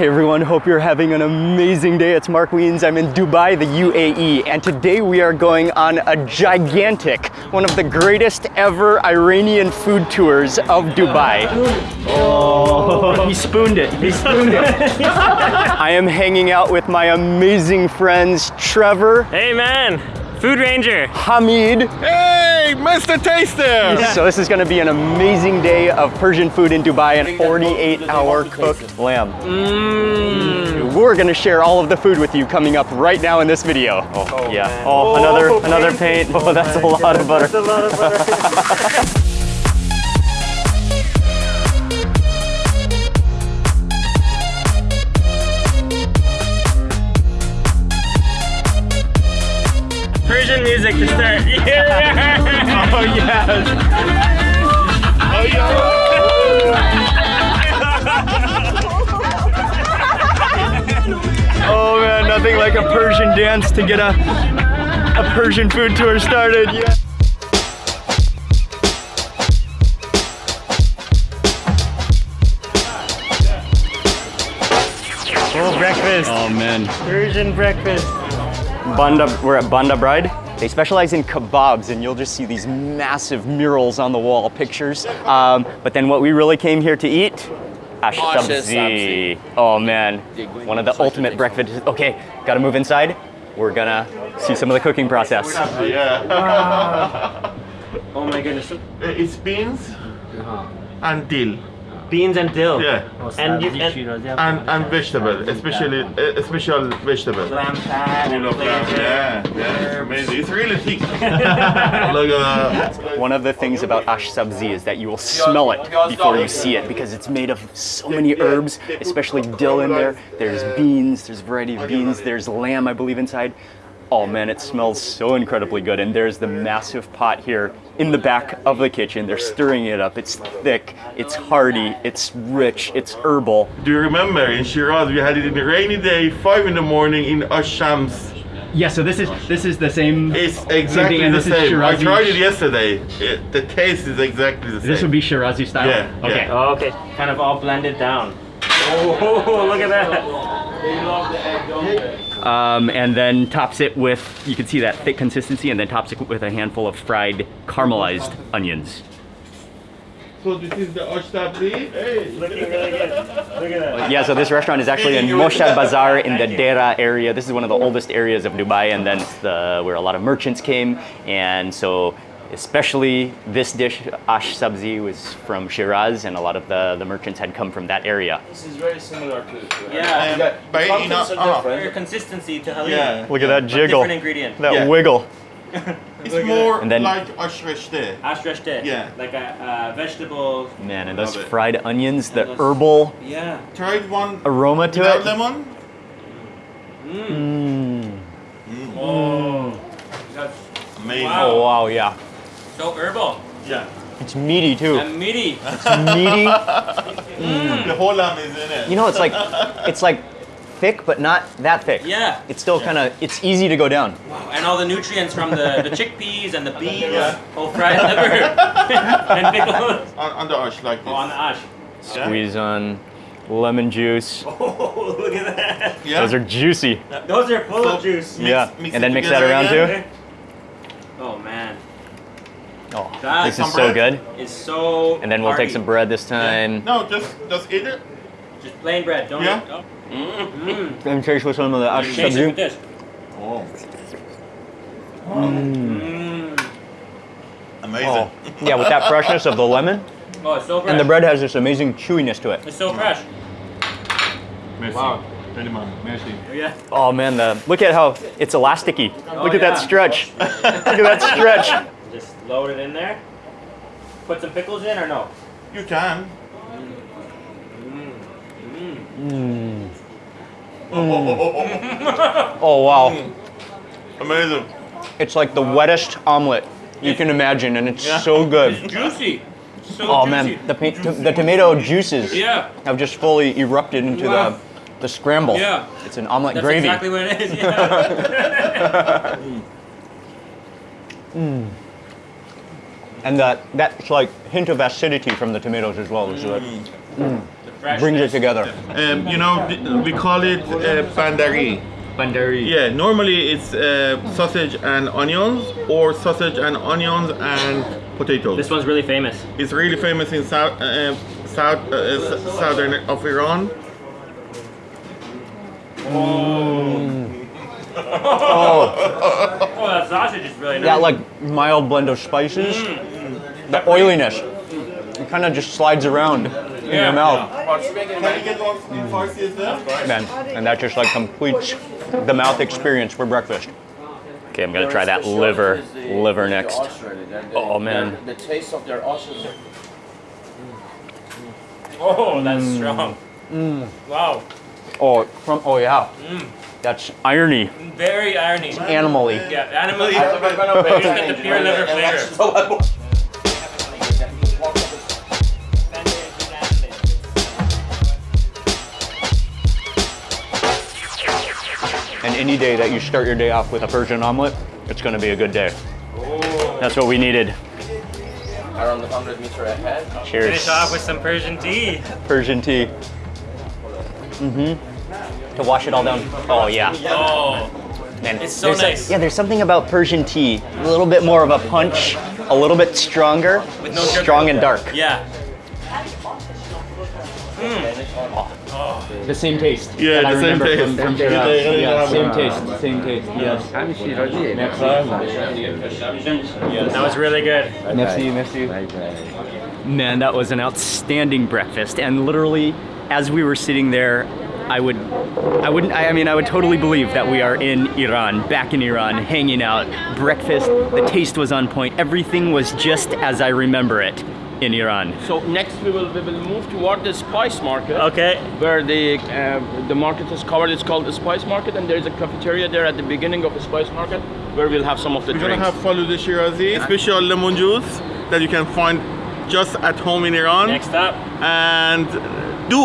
Hey everyone, hope you're having an amazing day. It's Mark Wiens. I'm in Dubai, the UAE, and today we are going on a gigantic, one of the greatest ever Iranian food tours of Dubai. Oh, he spooned it. He spooned it. I am hanging out with my amazing friends Trevor, Hey man, Food Ranger. Hamid. Hey, Mr. Taster! So this is going to be an amazing day of Persian food in Dubai and 48 hour cooked lamb. We're going to share all of the food with you coming up right now in this video. Oh, oh yeah. Oh, another another paint. Oh, that's a lot of butter. Persian music to start. Yeah. Oh yes. Oh, oh man, nothing like a Persian dance to get a a Persian food tour started. Yeah. Oh, breakfast. Oh man. Persian breakfast. Banda, we're at Banda Bride. They specialize in kebabs, and you'll just see these massive murals on the wall, pictures. Um, but then what we really came here to eat, ash Ash sabzi. Oh man, one of the ultimate breakfast. Okay, gotta move inside. We're gonna see some of the cooking process. Yeah. Oh my goodness. it's beans and dill. Beans and dill. Yeah. And you and And, and vegetable, especially a eh, special vegetable. lamb fat and flavor. Yeah, yeah, amazing. It's really thick. Look at that. One of the things about ash sabzi is that you will smell it before you see it because it's made of so many herbs, especially dill in there. There's beans, there's a variety of beans, there's lamb, I believe, inside. Oh man, it smells so incredibly good. And there's the massive pot here in the back of the kitchen. They're stirring it up. It's thick, it's hearty, it's rich, it's herbal. Do you remember in Shiraz we had it in a rainy day, 5 in the morning in Ashams. Yeah, so this is this is the same. It's exactly the same. I tried it yesterday. It, the taste is exactly the same. This would be Shirazi style. Yeah, Okay. yeah. Oh, okay. Kind of all blended down. Oh, look at that. Um, and then tops it with you can see that thick consistency, and then tops it with a handful of fried caramelized onions. So this is the Ashtabri. Hey. Looking really good. Look at that. Yeah, so this restaurant is actually in Murshid Bazaar in the Deira area. This is one of the oldest areas of Dubai, and then it's the where a lot of merchants came, and so especially this dish, ash sabzi, was from Shiraz, and a lot of the, the merchants had come from that area. This is very similar to. to Yeah. Um, but you know, Contents are uh, different. Your consistency to halim. Yeah. Look at that But jiggle, Different ingredient. that Yeah. wiggle. it's more And then- like Ashreshte. Ashreshte. Yeah. Like a uh, vegetable. Man, and those fried onions, the herbal Yeah. Tried one aroma to without it. lemon. Oh. That's Amazing. Wow. Oh wow, yeah. So herbal Yeah. It's meaty too. and meaty. It's meaty. Mm. The whole lamb is in it. You know, it's like it's like thick, but not that thick. Yeah. It's still kind of it's easy to go down. And all the nutrients from the, the chickpeas and the beans, Yeah. whole fried liver, and pickles. on, on the ash like this. Oh, on the ash. Yeah. Squeeze on lemon juice. Oh, look at that. Yeah. Those are juicy. Those are full of juice. Mix- yeah, mix and then mix that around again. too. Oh man, Oh, That- this is so good. it's so. And then we'll take some bread this time. No, just just eat it. Just plain bread, don't Yeah. it? Mm. And taste with some of the ash Taste it with sabzi. this. Oh, Mm. amazing. Oh, yeah, with that freshness of the lemon, Oh, it's so fresh. and the bread has this amazing chewiness to it. It's so fresh. Merci. Wow. Very much. Merci. Yeah. Oh man, the look at how it's elasticy. Look at that stretch. look at that stretch. Just load it in there. Put some pickles in or no? You can. Mm. Oh wow, mm. Amazing. it's like the wettest omelet you can imagine, and it's so good. It's juicy. So Oh juicy. man, the pa- to- the tomato juices Yeah. have just fully erupted into Wow. the the scramble. Yeah. It's an omelet That's gravy. exactly what it is. Yeah. Mm. And that that's like hint of acidity from the tomatoes as well. Is good. brings it together. Um, you know, we call it uh, bandari. Bandari. Yeah, normally it's uh, sausage and onions, or sausage and onions and potatoes. This one's really famous. It's really famous in south, uh, south, uh, southern of Iran. Oh, Oh, that sausage is really nice. That like mild blend of spices, mm. the oiliness, it kind of just slides around in your mouth, Can you get one in Farsi as well? man, and that just like completes the mouth experience for breakfast. Okay, I'm gonna try that liver, liver next. Oh, man. The taste of their ostrich. Oh, that's strong. Mm. Wow. Oh, from oh yeah, mm. That's irony, Very irony. animally. Yeah, animally. You just get the pure liver flavor. And any day that you start your day off with a Persian omelet, it's gonna be a good day. That's what we needed. Around 100 meter ahead. Cheers. Finish off with some Persian tea. Persian tea. Mm-hmm. To wash it all down. Oh yeah. Oh, Man, It's so there's a- nice. yeah, there's something about Persian tea. A little bit more of a punch, a little bit stronger, With no sugar. strong and dark. yeah. Hmm. The same taste. Yeah, that the same taste. From, from Yeah, Shiraz. yeah, Yeah, yeah. same taste, same taste. Yes. That was really good. Merci, merci. Man, that was an outstanding breakfast, and literally, as we were sitting there, I would, I wouldn't, I I mean, I would totally believe that we are in Iran, back in Iran, hanging out. Breakfast, the taste was on point. Everything was just as I remember it in Iran. So next we will we will move toward the spice market. Okay. Where the uh, the market is covered. It's called the spice market, and there is a cafeteria there at the beginning of the spice market where we'll have some of the We're gonna drinks. have Faluda Shirazi, special lemon juice that you can find just at home in Iran. Next up. And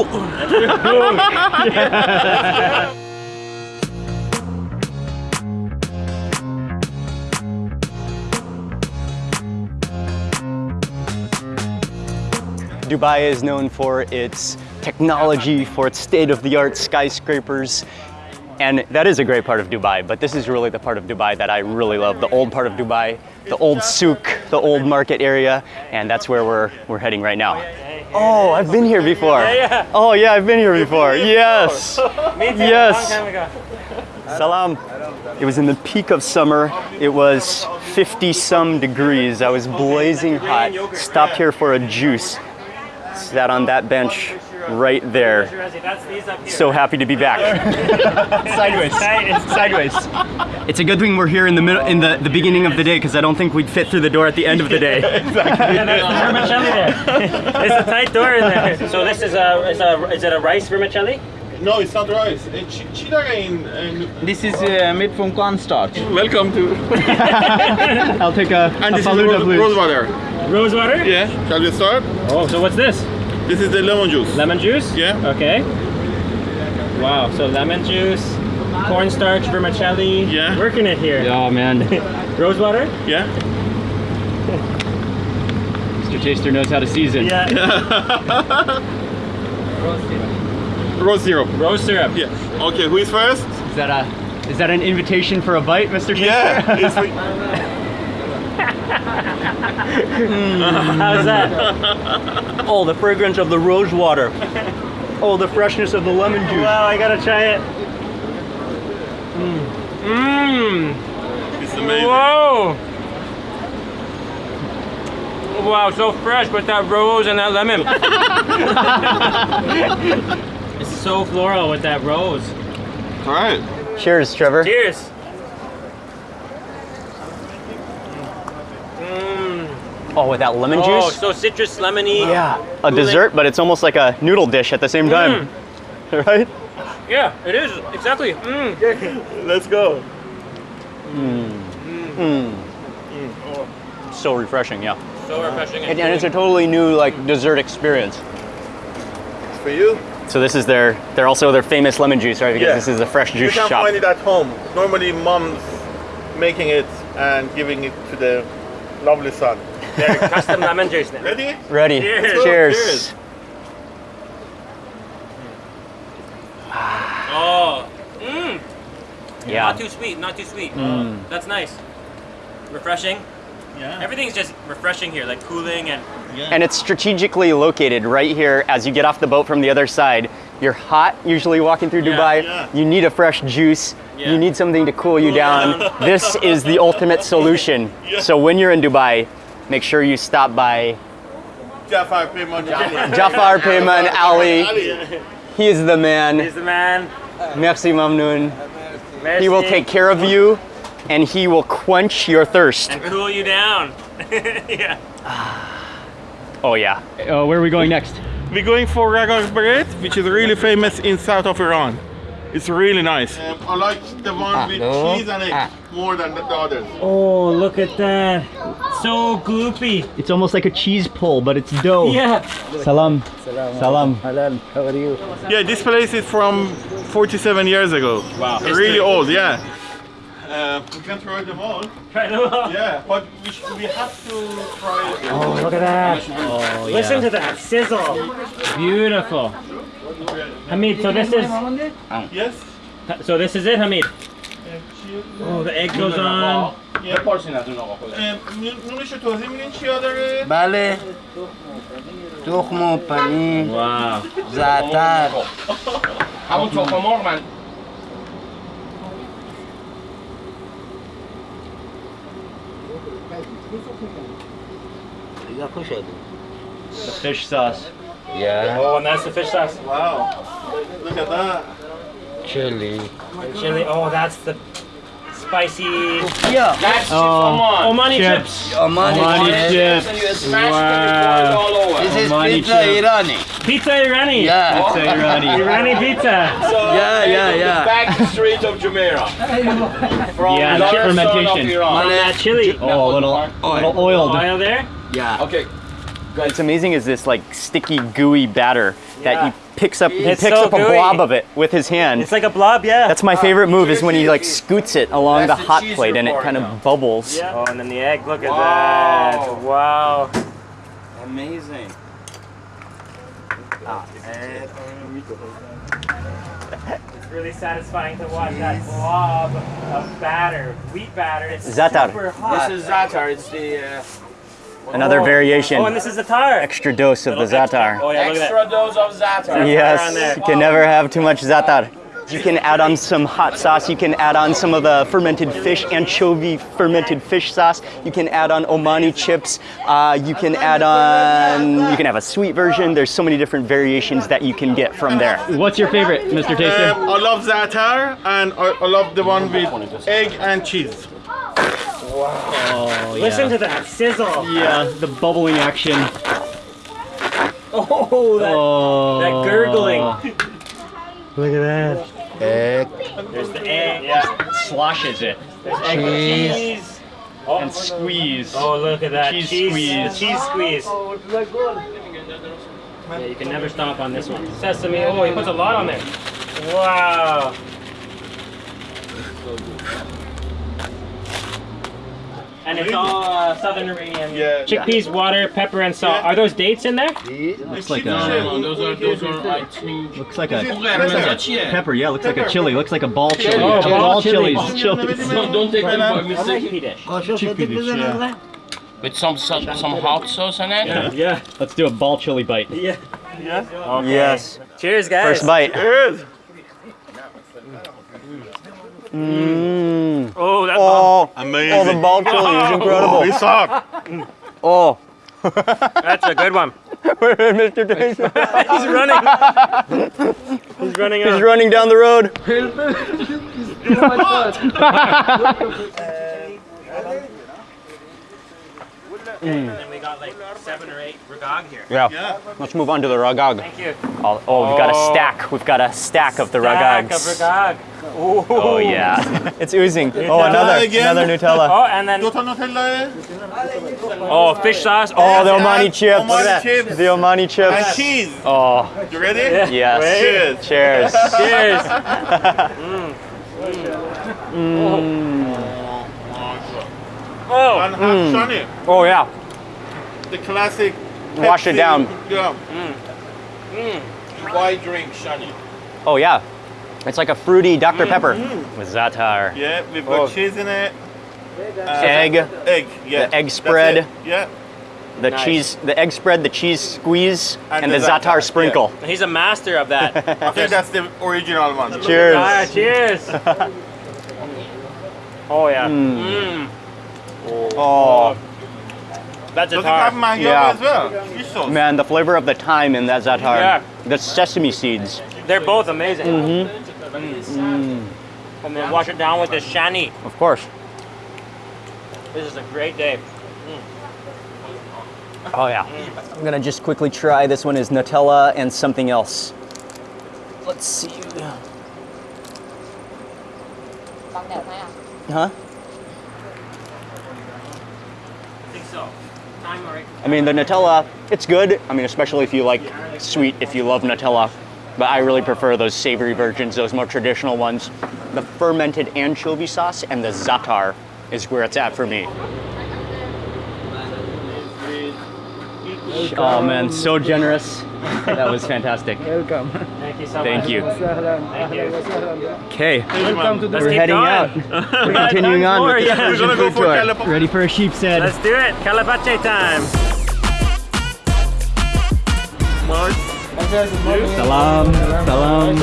Dubai is known for its technology, for its state-of-the-art skyscrapers, and that is a great part of Dubai, but this is really the part of Dubai that I really love, the old part of Dubai, the old souk, the old market area, and that's where we're, we're heading right now. Oh, I've been here before. yeah. Oh yeah, I've been here before. Yes. Me too. Yes. Long time ago. Salam. It was in the peak of summer. It was 50 some degrees. I was blazing hot. Stopped here for a juice. Sat on that bench right there. Shirazi, that's these up here. So happy to be back. Sideways. Sideways. It's a good thing we're here in the middle, in the, the beginning of the day, because I don't think we'd fit through the door at the end of the day. Yeah, there's vermicelli there. There's a tight door in there. So this is a is a is it a rice vermicelli? No, it's not rice. Uh, chi- chidara in, in This is uh, made from cornstarch. welcome to. I'll take a, And a this is rose, please. rose water. Rose water? Yeah. Shall we start? Oh, so what's this? This is the lemon juice. Lemon juice? Yeah. Okay. Wow, so lemon juice, cornstarch, vermicelli. Yeah. Working it here. Oh man, Rose water? Yeah. Mr. Taster knows how to season. Yeah. Rose syrup. Rose syrup. Yeah. Okay, who is first? Is that a is that an invitation for a bite, Mr. Taster? Yeah. it's like- How's that? Oh, the fragrance of the rose water. Oh, the freshness of the lemon juice. wow, I gotta try it. Mmm. it's amazing. Whoa. Wow, so fresh with that rose and that lemon. it's so floral with that rose. All right. Cheers, Trevor. Cheers. Mmm. Oh, with that lemon Oh, juice? Oh, so citrus lemony. yeah. A dessert, but it's almost like a noodle dish at the same mmm. time. Right? Yeah, it is exactly. Mmm. Let's go. Mm. Mm. Mm. So refreshing, yeah. So refreshing. And, and it's a totally new like dessert experience. For you? So this is their they're also their famous lemon juice, right? Because Yeah. this is a fresh juice shop. You juice can shop. find it at home. Normally, mom's making it and giving it to the lovely son. They're custom lemon juice now. Ready? Ready. Cheers. Cheers. Cheers. Yeah. Not too sweet, not too sweet. Mm. That's nice. Refreshing. Yeah. Everything's just refreshing here, like cooling and Yeah. And it's strategically located right here as you get off the boat from the other side. You're hot, usually walking through Yeah, Dubai. yeah. You need a fresh juice. Yeah. You need something to cool you down. this is the ultimate solution. So when you're in Dubai, make sure you stop by Jafar Payman. Jafar Payman Ali. He is the man. he's the man. Merci Mamnoon. Merci. He will take care of you and he will quench your thirst. and cool you down. yeah. Oh yeah. Uh, where are we going next? We're going for Ragaz Beret, which is really famous in south of Iran. It's really nice. Um, I like the one with cheese and egg more than the, the others. Oh, look at that. So gloopy. It's almost like a cheese pull, but it's dough. Yeah. Salam. Salam. Salam. Halal. How are you? Yeah, this place is from 47 years ago. Wow. Really old, yeah. Uh, we can try them all. Try them all. Yeah, but we, sh- we have to try it. Oh, look at that. Listen to that sizzle. Beautiful. Hamid, so this is Yes? so this is it, Hamid. Oh, the egg goes on. Yeah. نونش رو توضیح میدین چیا داره؟ بله تخم و پنیر Wow. زعتر همون تخم مرغ من You got push out there. The fish sauce. Yeah. Oh, and that's the fish sauce. Wow. Look at that. Chili. And chili. Oh, that's the spicy. Yeah. That's oh, Omani chips. Omani, chips. Omani chips. chips. Wow. This is Omani pizza chip. Irani. Pizza Irani. Yeah. Pizza Irani. Irani pizza. So Yeah, yeah, yeah. the back street of Jumeirah. From Yeah, the other fermentation. of Iran. That chili. Oh, a little, a little oiled. Oil there. Yeah. Okay. What's amazing is this like sticky, gooey batter that he picks up. He picks so up a gooey. blob of it with his hand. It's like a blob, yeah. That's my favorite uh, move is when he like scoots it along That's the the hot cheese plate and it kind now. of bubbles. Yeah. Oh, and then the egg. Look at Wow. that. Wow. Amazing. It's really satisfying to watch that blob of batter, wheat batter. It's Zatar. super hot. This is Zatar. It's the uh, Another Oh. variation. Oh, and this is the tar. Extra dose of the Little extra. zatar. Oh yeah, look at that. extra dose of Zatar. Yes, you can never have too much zatar. You can add on some hot sauce. You can add on some of the fermented fish, anchovy fermented fish sauce. You can add on Omani chips. Uh, you can add on. You can have a sweet version. There's so many different variations that you can get from there. What's your favorite, Mr. Um, I love za'atar and I, I love the one with egg and cheese. Wow. Listen to that sizzle. Yeah, the bubbling action. Oh, that, Oh, that gurgling. Look at that. Egg, There's the egg. Yeah. sloshes it There's egg Cheese. cheese. Oh, and squeeze. oh, look at that Cheese cheese squeeze. cheese squeeze. Yeah, you can never stop on this one. Sesame. Oh, he puts a lot on there. Wow. And it's all uh, Southern Iranian. Yeah. Chickpeas, water, pepper, and salt. Yeah. Are those dates in there? Looks like No, a those are those are I think. looks like a Yeah. pepper. Yeah, looks like a chili. Looks like a ball chili. Oh, ball ball chili. chilies. Chilies. Don't, don't take it by mistake. Chickpea dish. Yeah. With some some, some hot sauce in it. Yeah. Yeah. Let's do a ball chili bite. Yeah. Okay. Yes. Cheers, guys. First bite. Yes. Mmm. Oh, that Oh, Amazing. oh, the ball chili is oh. incredible. It's hot. Mm. Oh, That's a good one. Mr. Taster. He's running. He's running He's running down the road. Mm. And then we got like seven or eight ragag here. Yeah. yeah. Let's move on to the ragag. Thank you. Oh, oh we've got a oh. stack. We've got a stack of the stack ragags. Stack of ragag. Oh, Ooh. Oh, yeah. it's oozing. Nutella oh, another another Nutella. Oh, and then... Tota eh? Oh, fish sauce. Oh, the oh, Omani chips. Omani chips. The Omani chips. And cheese. Oh. You ready? Yeah. Yes. Cheers. Cheers. Cheers. Mm. Mm. Oh, And have hmm. shani, Oh yeah. the classic. Wash it down. Yeah. Hmm. Hmm. Why drink shani? Oh yeah. It's like a fruity Dr. Pepper with za'atar. Yeah, we've got oh. cheese in it. Egg, uh, Egg, yeah. The egg spread. Yeah. the Nice. cheese, the egg spread, the cheese squeeze, and, And the the za'atar za'atar, sprinkle. He's a master of that. I think that's the original one. Cheers. Ah, cheers. oh yeah. Mm. Oh. oh. That's a Does have mango Yeah. as well? Man, the flavor of the thyme in that zatar. Yeah. The sesame seeds. They're both amazing. Mm-hmm. Mm -hmm. mm. And then wash it down with this shani. Of course. This is a great day. Mm. Oh yeah. Mm. I'm gonna just quickly try. This one is Nutella and something else. Let's see. Huh? I mean, the Nutella, it's good. I mean, especially if you like sweet, if you love Nutella. But I really prefer those savory versions, those more traditional ones. The fermented anchovy sauce and the za'atar is where it's at for me. Oh man, so generous. That was fantastic. Welcome. Thank you so Thank much. you. Thank you. Okay, Welcome to the Let's we're heading going. out. We We're continuing on more, with the yeah. We're gonna go for tour. Calip- Ready for a sheep's head. Let's do it. Calabache time. Salam, salam.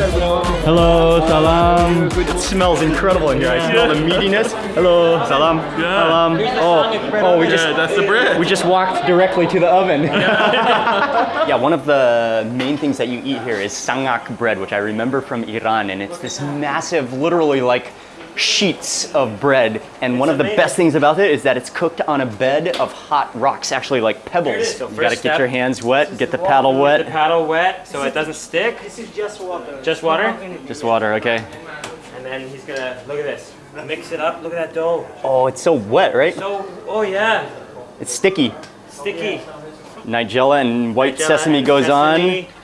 Hello, salam. It smells incredible in here. I smell the meatiness. Hello, salam, salam. Oh, oh, we just Yeah, that's the bread. we just walked directly to the oven. yeah, one of the main things that you eat here is sangak bread, which I remember from Iran, and it's this massive, literally like sheets of bread. And one of the best things about it is that it's cooked on a bed of hot rocks, actually like pebbles. So you gotta step- get your hands wet, get the paddle The wet. paddle wet so it doesn't stick. This is just water. Just water? Just water, okay? And then he's gonna, look at this. Mix it up. Look at that dough. Oh, it's so wet, right? So, oh yeah. It's sticky. Sticky. Nigella and white Nigella sesame and goes sesame. on.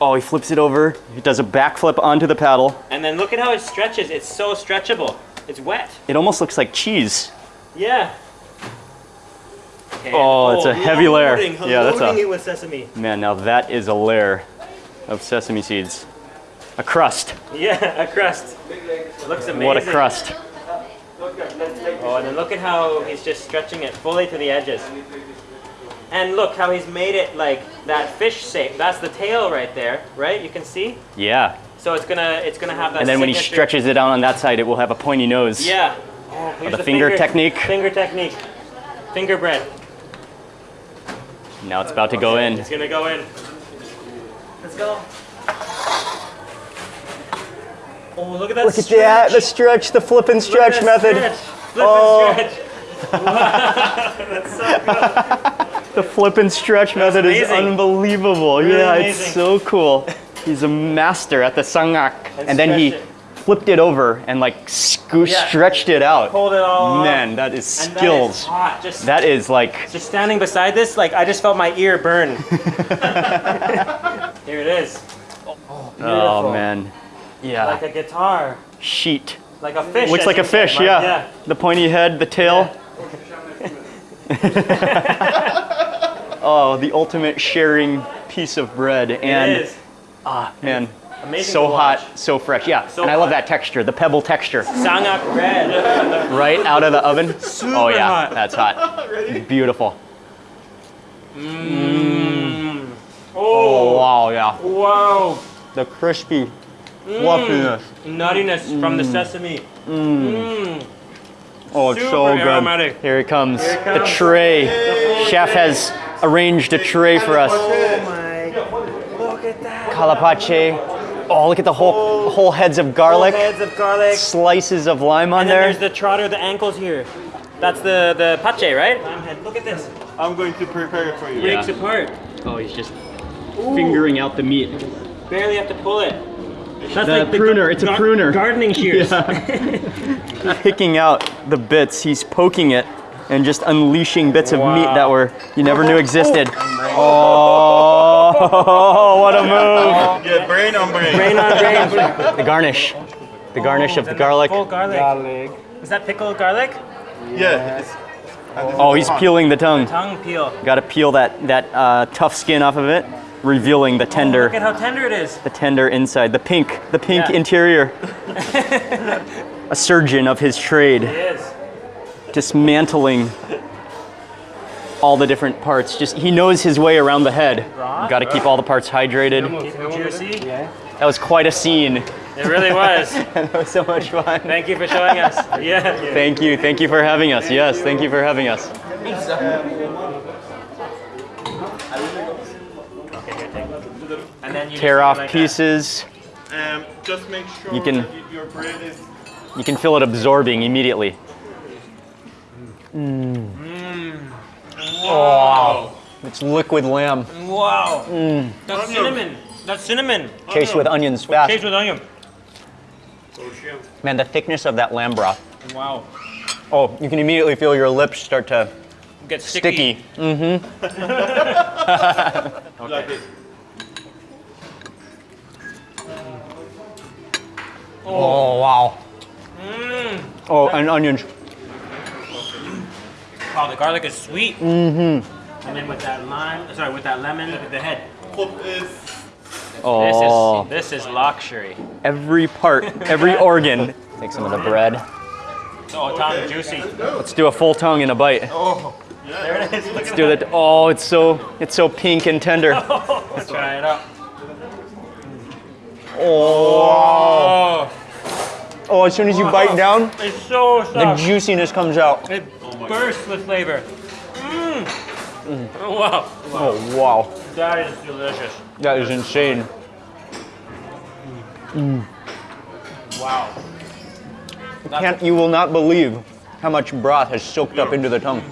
Oh, he flips it over. He does a backflip onto the paddle. And then look at how it stretches. It's so stretchable. It's wet. It almost looks like cheese. Yeah. And- Oh, it's a heavy layer. loading- Yeah, that's a- it with sesame. Man, now that is a layer of sesame seeds. A crust. Yeah, a crust. Looks amazing. What a crust. Oh, and then look at how he's just stretching it fully to the edges. And look how he's made it like that fish shape. That's the tail right there, right? You can see. Yeah. So it's gonna it's gonna have that. And then when he stretches it out on that side, it will have a pointy nose. Yeah. Oh, here's the finger technique. Finger technique. Finger bread. Now it's about to go in. It's gonna go in. Let's go. Oh, look at that Look at stretch. that, the stretch, the flip and Look at stretch method. Stretch. Flip Oh. and stretch. Wow, that's so good. The flip and stretch method is unbelievable. Really yeah, it's so cool. He's a master at the sangak. And And, then he stretch flipped it over and like scoo- Yeah. stretched it out. Hold it all. Man, that is And that is skills. hot. Just That is like, Just standing beside this, like I just felt my ear burn. Here it is. oh Beautiful. man. Yeah. Like a guitar. Sheet. Like a fish. Looks like a you said, fish, Mike. yeah. The pointy head, the tail. oh, the ultimate sharing piece of bread. And it is. ah, ah man, Amazing so hot, so fresh. Yeah, So and I love hot. that texture, the pebble texture, Sangak bread. right out of the oven. oh yeah, hot. that's hot. Beautiful. Mm. Mm. oh, Oh wow, yeah. wow. The crispy fluffiness. Mm. Nuttiness from the sesame. Oh, it's Super so good. aromatic. Here it comes. Here it The comes. tray. Chef has arranged a tray for us. Oh my. Look at that. Calapache. Oh, look at the whole whole heads of garlic. Heads of garlic. Slices of lime on And there. there's the trotter, the ankles here. That's the the pache, right? Lime head. Look at this. I'm going to prepare it for you. Breaks apart. Oh, he's just fingering out the meat. Barely have to pull it. That's The pruner, it's a pruner. Gardening shears. Picking out the bits, he's poking it and just unleashing bits of meat that were you never knew existed. Oh, what a move! Yeah, brain on brain. Brain on brain. The garnish. The garnish of the garlic. Full garlic. Is that pickled garlic? Yeah. it's- Oh, he's peeling the tongue. Tongue peel. Got to peel that that uh, tough skin off of it. Revealing the tender, Look at how tender it is. the tender inside, the pink, the pink Yeah. interior. A surgeon of his trade, It is. dismantling all the different parts. Just he knows his way around the head. Got to keep all the parts hydrated. Keep it. That was quite a scene. It really was. that was so much fun. Thank you for showing us. Yeah. Thank you. Thank you for having us. Yes, thank you for having us. And then you Tear off like pieces. Um, just make sure You can- that your bread is You can feel it absorbing immediately. wow. It's liquid lamb. Wow. Mm. That's cinnamon. That's cinnamon. Chased with onions fast. Chased with onion. Man, the thickness of that lamb broth. Wow. Oh, you can immediately feel your lips start to Get sticky. sticky. Like Oh, wow. Oh, and onions. Oh, the garlic is sweet. Mm-hmm. And then with that lime, sorry, with that lemon, look at the head. Oh, This is this is luxury. every part, every organ. Take some of the bread. Oh, tongue juicy. Let's do a full tongue in a bite. Oh. There it is. Look Let's do that. Oh, it's so it's so pink and tender. Let's try it out. Oh, Oh, oh! As soon as you bite down, it's so soft. the juiciness comes out. It bursts with flavor. Mmm. Oh, wow. Oh wow, That is delicious. that is insane. Mm. Wow. Can't you will not believe how much broth has soaked up into the tongue.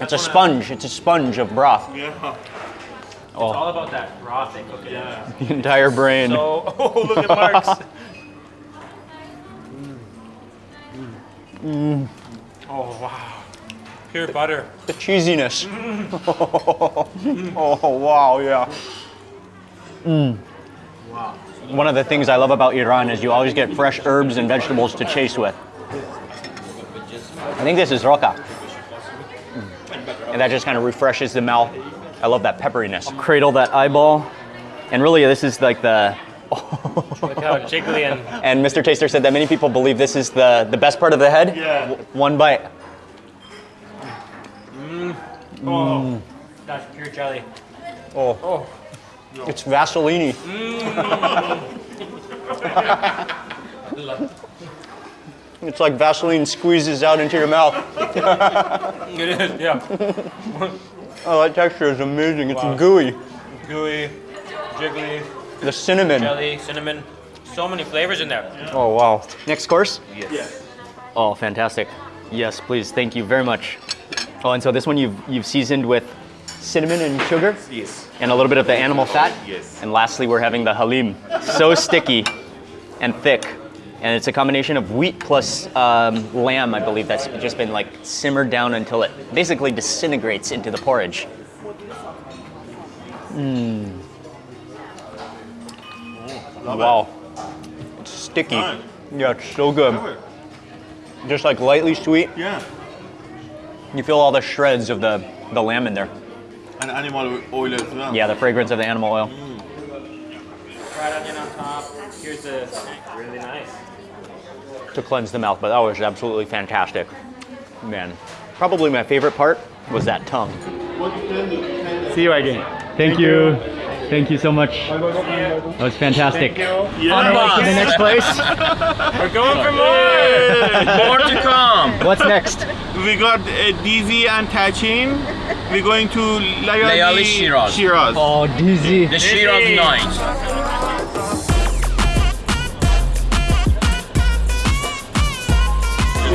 It's a sponge. It's a sponge of broth. yeah. It's oh. all about that broth they Yeah. The entire brain. So, oh, look at Mark's. Mm. Oh, wow. Pure butter. the cheesiness. oh wow, yeah. Mm. Wow. One of the things I love about Iran is you always get fresh herbs and vegetables to chase with. I think this is roca. And that just kind of refreshes the mouth. I love that pepperiness. Cradle that eyeball. And really, this is like the. Look how jiggly and And Mr. Taster said that many people believe this is the, the best part of the head. Yeah. W- One bite. Mm. oh, mm. that's pure jelly. Oh, Oh, it's Vaseline. Mm. it's like Vaseline squeezes out into your mouth. it is. Yeah, Oh, that texture is amazing. It's Wow. gooey. gooey, jiggly, The cinnamon. jelly, cinnamon. So many flavors in there. Oh, wow. Next course? Yes. Oh, fantastic. Yes, please. Thank you very much. Oh, and so this one you've, you've seasoned with cinnamon and sugar Yes. and a little bit of the animal fat. Yes. And lastly, we're having the halim. So sticky and thick. And it's a combination of wheat plus um, lamb, I believe, that's just been like simmered down until it basically disintegrates into the porridge. Mmm. Wow. It's sticky. Nice. Yeah, it's so good. Just like lightly sweet. Yeah. You feel all the shreds of the, the lamb in there. And animal oil as well. Yeah, the fragrance of the animal oil. Mm. Fried onion on top. Here's the really nice. to cleanse the mouth, but that was absolutely fantastic. Man, probably my favorite part was that tongue. See you again. Thank, you. Thank you so much. That was fantastic. Yeah. To the next place. We're going for more. More to come. What's next? We got uh, Dizi and Tahchin. We're going to Layali, Layali Shiraz. Shiraz. Oh, dizi. The Shiraz night.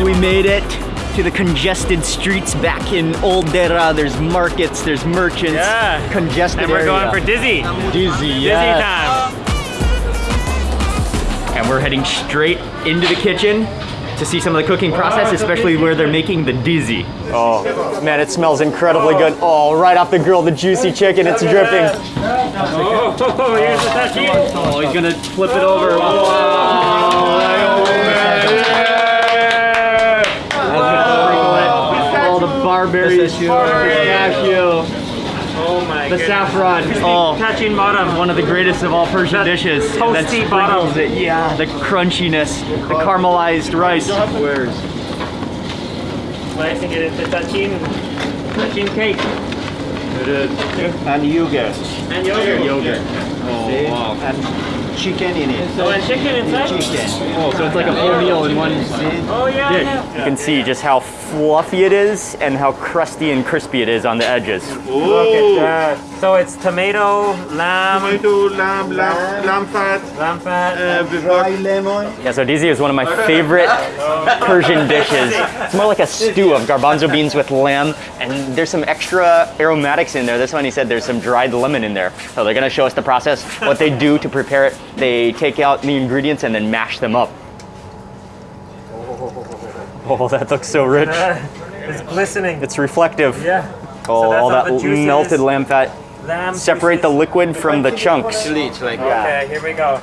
We made it to the congested streets back in Old Deira. There's markets, there's merchants, Yeah. congested And we're area. going for Dizi. dizi. Dizi yes. time. And we're heading straight into the kitchen to see some of the cooking process, especially where they're making the dizi. Oh, man, it smells incredibly good. Oh, right off the grill, the juicy chicken, it's dripping. Oh, oh, oh here's the tahchin. Oh, he's gonna flip it over. All oh, the barberry pistachio. Oh, oh my The it. saffron. Crispy Oh. Touching bottom. One of the greatest of all Persian That dishes. toasty sprinkles bottom. It. Yeah, the crunchiness, the oh. caramelized rice. Where's Slicing it into touching, touching cake. It is. And yogurt. And yogurt. yogurt? Oh, See? And chicken in it. Oh, and chicken inside? Chicken. Oh, so it's like a full meal in one Oh, yeah, dish. yeah. You can see just how fluffy it is and how crusty and crispy it is on the edges. Ooh. So it's tomato, lamb, Tomato, lamb, lamb, lamb fat. lamb fat. Uh, Dry lemon. Yeah, so dizi is one of my favorite Persian dishes. It's more like a stew of garbanzo beans with lamb, and there's some extra aromatics in there. This one, he said there's some dried lemon in there. So they're gonna show us the process, what they do to prepare it. They take out the ingredients and then mash them up. Oh, that looks so rich. it's glistening. It's reflective. yeah. Oh, that's all all that melted lamb fat. Lamb. Separate the liquid from the chunks. Actually, it's Okay, here we go.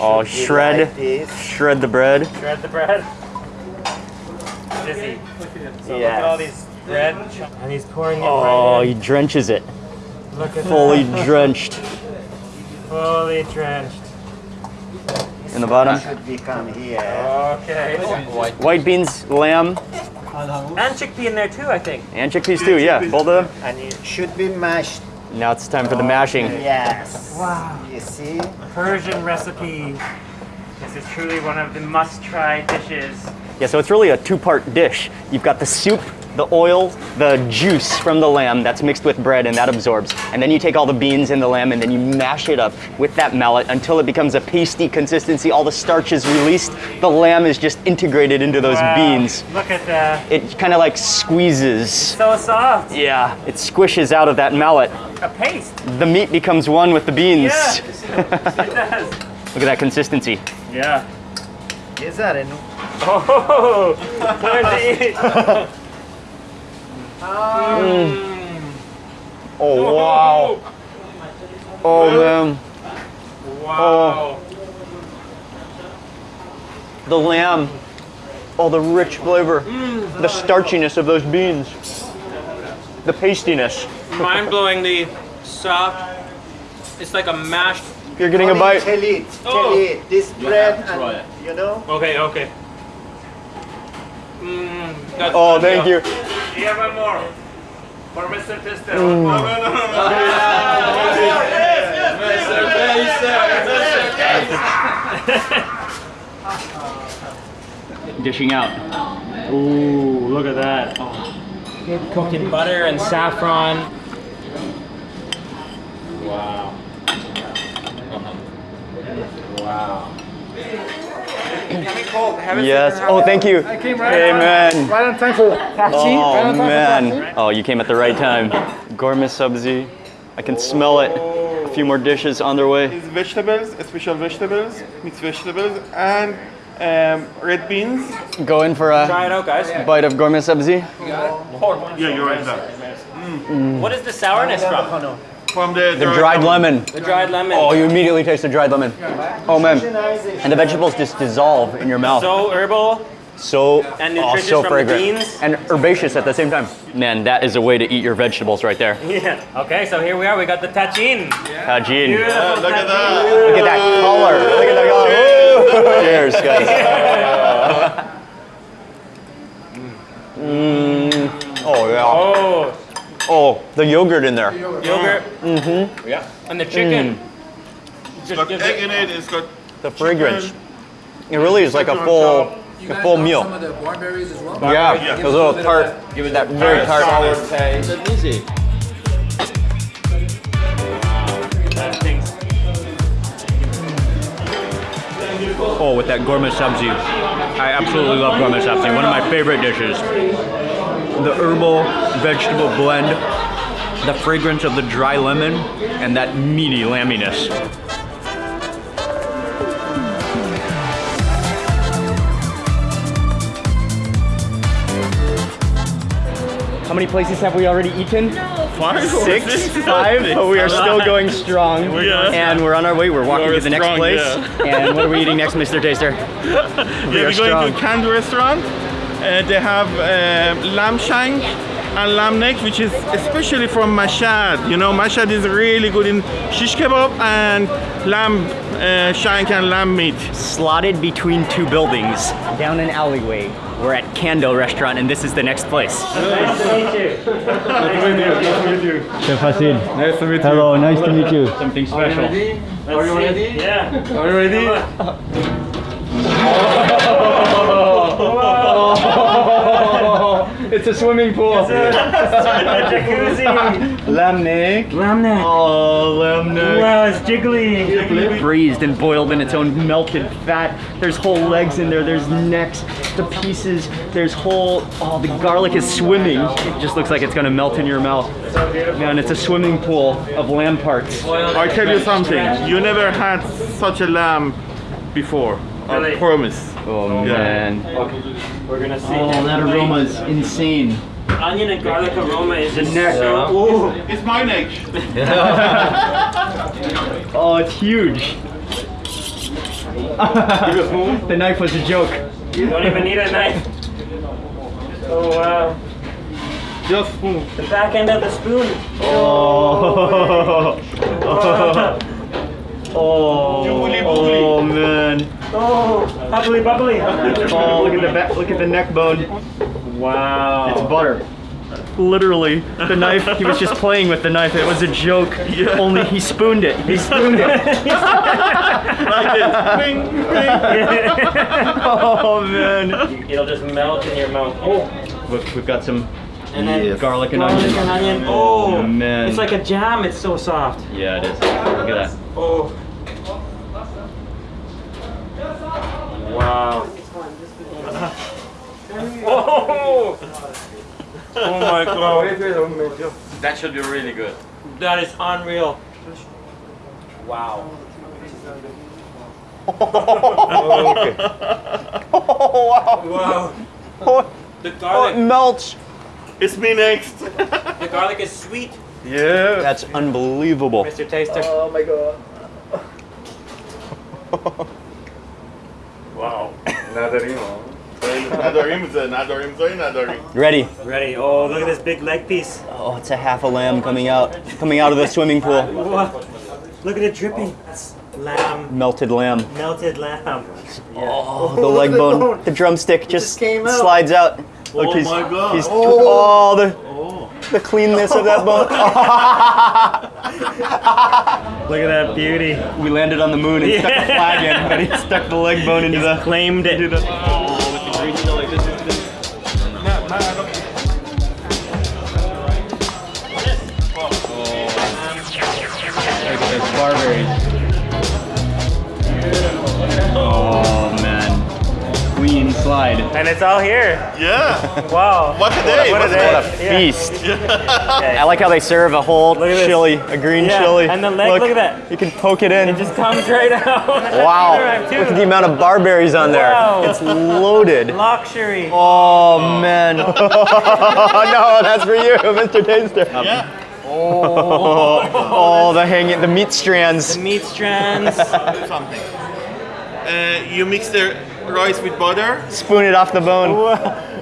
Oh, shred, like shred the bread. Shred the bread. Dizi. So look at all these bread, and he's pouring it Oh, right he drenches it. Look at Fully that. drenched Fully drenched. in the bottom. Should become here. Okay. White beans, lamb, And chickpea in there too, I think. and chickpeas too. Yeah, both of them. And it should be mashed. Now it's time for the mashing. Yes. Wow. You see? Persian recipe. This is truly one of the must-try dishes. Yeah, so it's really a two-part dish. You've got the soup, the oil, the juice from the lamb that's mixed with bread and that absorbs. And then you take all the beans and the lamb and then you mash it up with that mallet until it becomes a pasty consistency. All the starch is released. The lamb is just integrated into those Wow. beans. Look at that. It kind of like squeezes. So soft. Yeah, it squishes out of that mallet. A paste. The meat becomes one with the beans. Yeah. it does. Look at that consistency. Yeah. Yes, sir. And Oh, time to eat. Oh wow. Oh man. Wow. Oh. The lamb. Oh, the rich flavor. The starchiness of those beans. The pastiness. Mind-blowingly soft. It's like a mashed. You're getting a bite. Oh. Tell it. Tell Oh. it. This bread and, you know? Okay, okay. Mm, Oh, thank you. You have one more. For Mr. Tester. Dishing out. Ooh, look at that. Cooked in butter and saffron. Wow. Wow. Yes. Oh, thank you. Amen. Right on time for taxi. Oh man. Oh, you came at the right time. Ghormeh sabzi. I can smell it. A few more dishes on their way. It's vegetables, special vegetables, mixed vegetables, and um, red beans. Go in for Try a it out, guys. bite of ghormeh sabzi. Yeah, you're right there. What is the sourness from? From the, The dried lemon. The dried lemon. Oh, you immediately taste the dried lemon. Oh man. And the vegetables just dissolve in your mouth. So herbal. So, And oh, nutritious so from the fragrant. beans. And herbaceous at the same time. Man, that is a way to eat your vegetables right there. Yeah. Okay, so here we are. We got the tagine. Tajin. Beautiful look at that. Look at that color. Look at that color. Woo! Cheers, guys. Mm. Oh yeah. Oh, Oh, the yogurt in there. yogurt. Mm-hmm. Yeah. And the chicken. It's got egg in it, it's got The fragrance. It really is like a full, a full meal. Some of the barberries as well. Yeah, the little tart. Give it that very tart. Taste. Easy. Oh, with that ghormeh sabzi. I absolutely love ghormeh sabzi. One of my favorite dishes. The herbal vegetable blend, the fragrance of the dry lemon, and that meaty lamminess. How many places have we already eaten? five or Six, six? five, but we are still going strong. Yeah. And we're on our way. We're walking We're to the next place. yeah. And what are we eating next, Mr. Taster? Yeah, We are we're going to strong. a canned restaurant. Uh, they have um, lamb shank and lamb neck, which is especially from Mashhad. You know, Mashhad is really good in shish kebab and lamb uh, shank and lamb meat. Slotted between two buildings, down an alleyway. We're at Kando Restaurant, and this is the next place. Nice to meet you. Chef Hasid. Nice to meet you. Hello, nice to meet you. Something special. Are you ready? Are you ready? Yeah. Are you ready? It's a swimming pool. jacuzzi. Lamb neck. Lamb neck. Oh, lamb neck. Wow, it's jiggly. Braised and boiled in its own melted fat. There's whole legs in there. There's necks, the pieces. There's whole. Oh, the garlic is swimming. It just looks like it's gonna melt in your mouth. Man, it's a swimming pool of lamb parts. I tell you something. You never had such a lamb before. Really? I promise. Oh Yeah. man. We're gonna see. Oh, that aroma is insane. Onion and garlic aroma is just neck. so. Ooh. It's my neck. Oh, it's huge. the knife was a joke. You don't even need a knife. Oh wow. Just spoon. The back end of the spoon. Oh. Oh, Jubbly oh man. Oh, bubbly bubbly. Oh, look at the back, look at the neck bone. Wow. It's butter. Literally, the knife, he was just playing with the knife. It was a joke. Only he spooned it. He spooned it. Like this. Bing, bing. Oh man. It'll just melt in your mouth. Oh. Look, we've got some And then garlic and garlic onion. and onion. Oh. oh, man. It's like a jam. It's so soft. Yeah, it is. Look at that. Oh. Wow. Oh. Oh my god. That should be really good. That is unreal. Wow. oh, okay. oh, Wow. The oh, garlic, oh, melts. It's me next. the garlic is sweet, Yeah. That's unbelievable. Mr. Taster. Oh my god. Wow. Nadarim. Nadarim, nadarim, sorry, nadarim. Ready? Ready? Oh, look at this big leg piece. Oh, it's a half a lamb coming out, coming out of the swimming pool. Whoa. Look at it dripping. That's lamb, Melted lamb. melted lamb. Oh, the leg bone, the drumstick just came out. slides out. Oh look, Oh he's, my God. he's oh, the oh. the cleanness of that bone. Look at that beauty. we landed on the moon and stuck a flag in, but he stuck the leg bone into the. Claimed it. Oh clean. And it's all here. Yeah. Wow. What a day. What a What a day. What a Yeah. feast! I like how they serve a whole Look at this. chili, a green Yeah, chili. and the leg, look at that. You can poke it in. It just comes right out. wow! Right. Look at the amount of barberries on there. Wow. It's loaded. Luxury. Oh man! no, that's for you, Mr. Taster. Yeah. Oh, the hanging, the meat strands. Meat strands. Something. Uh, you mix the rice with butter. Spoon it off the bone.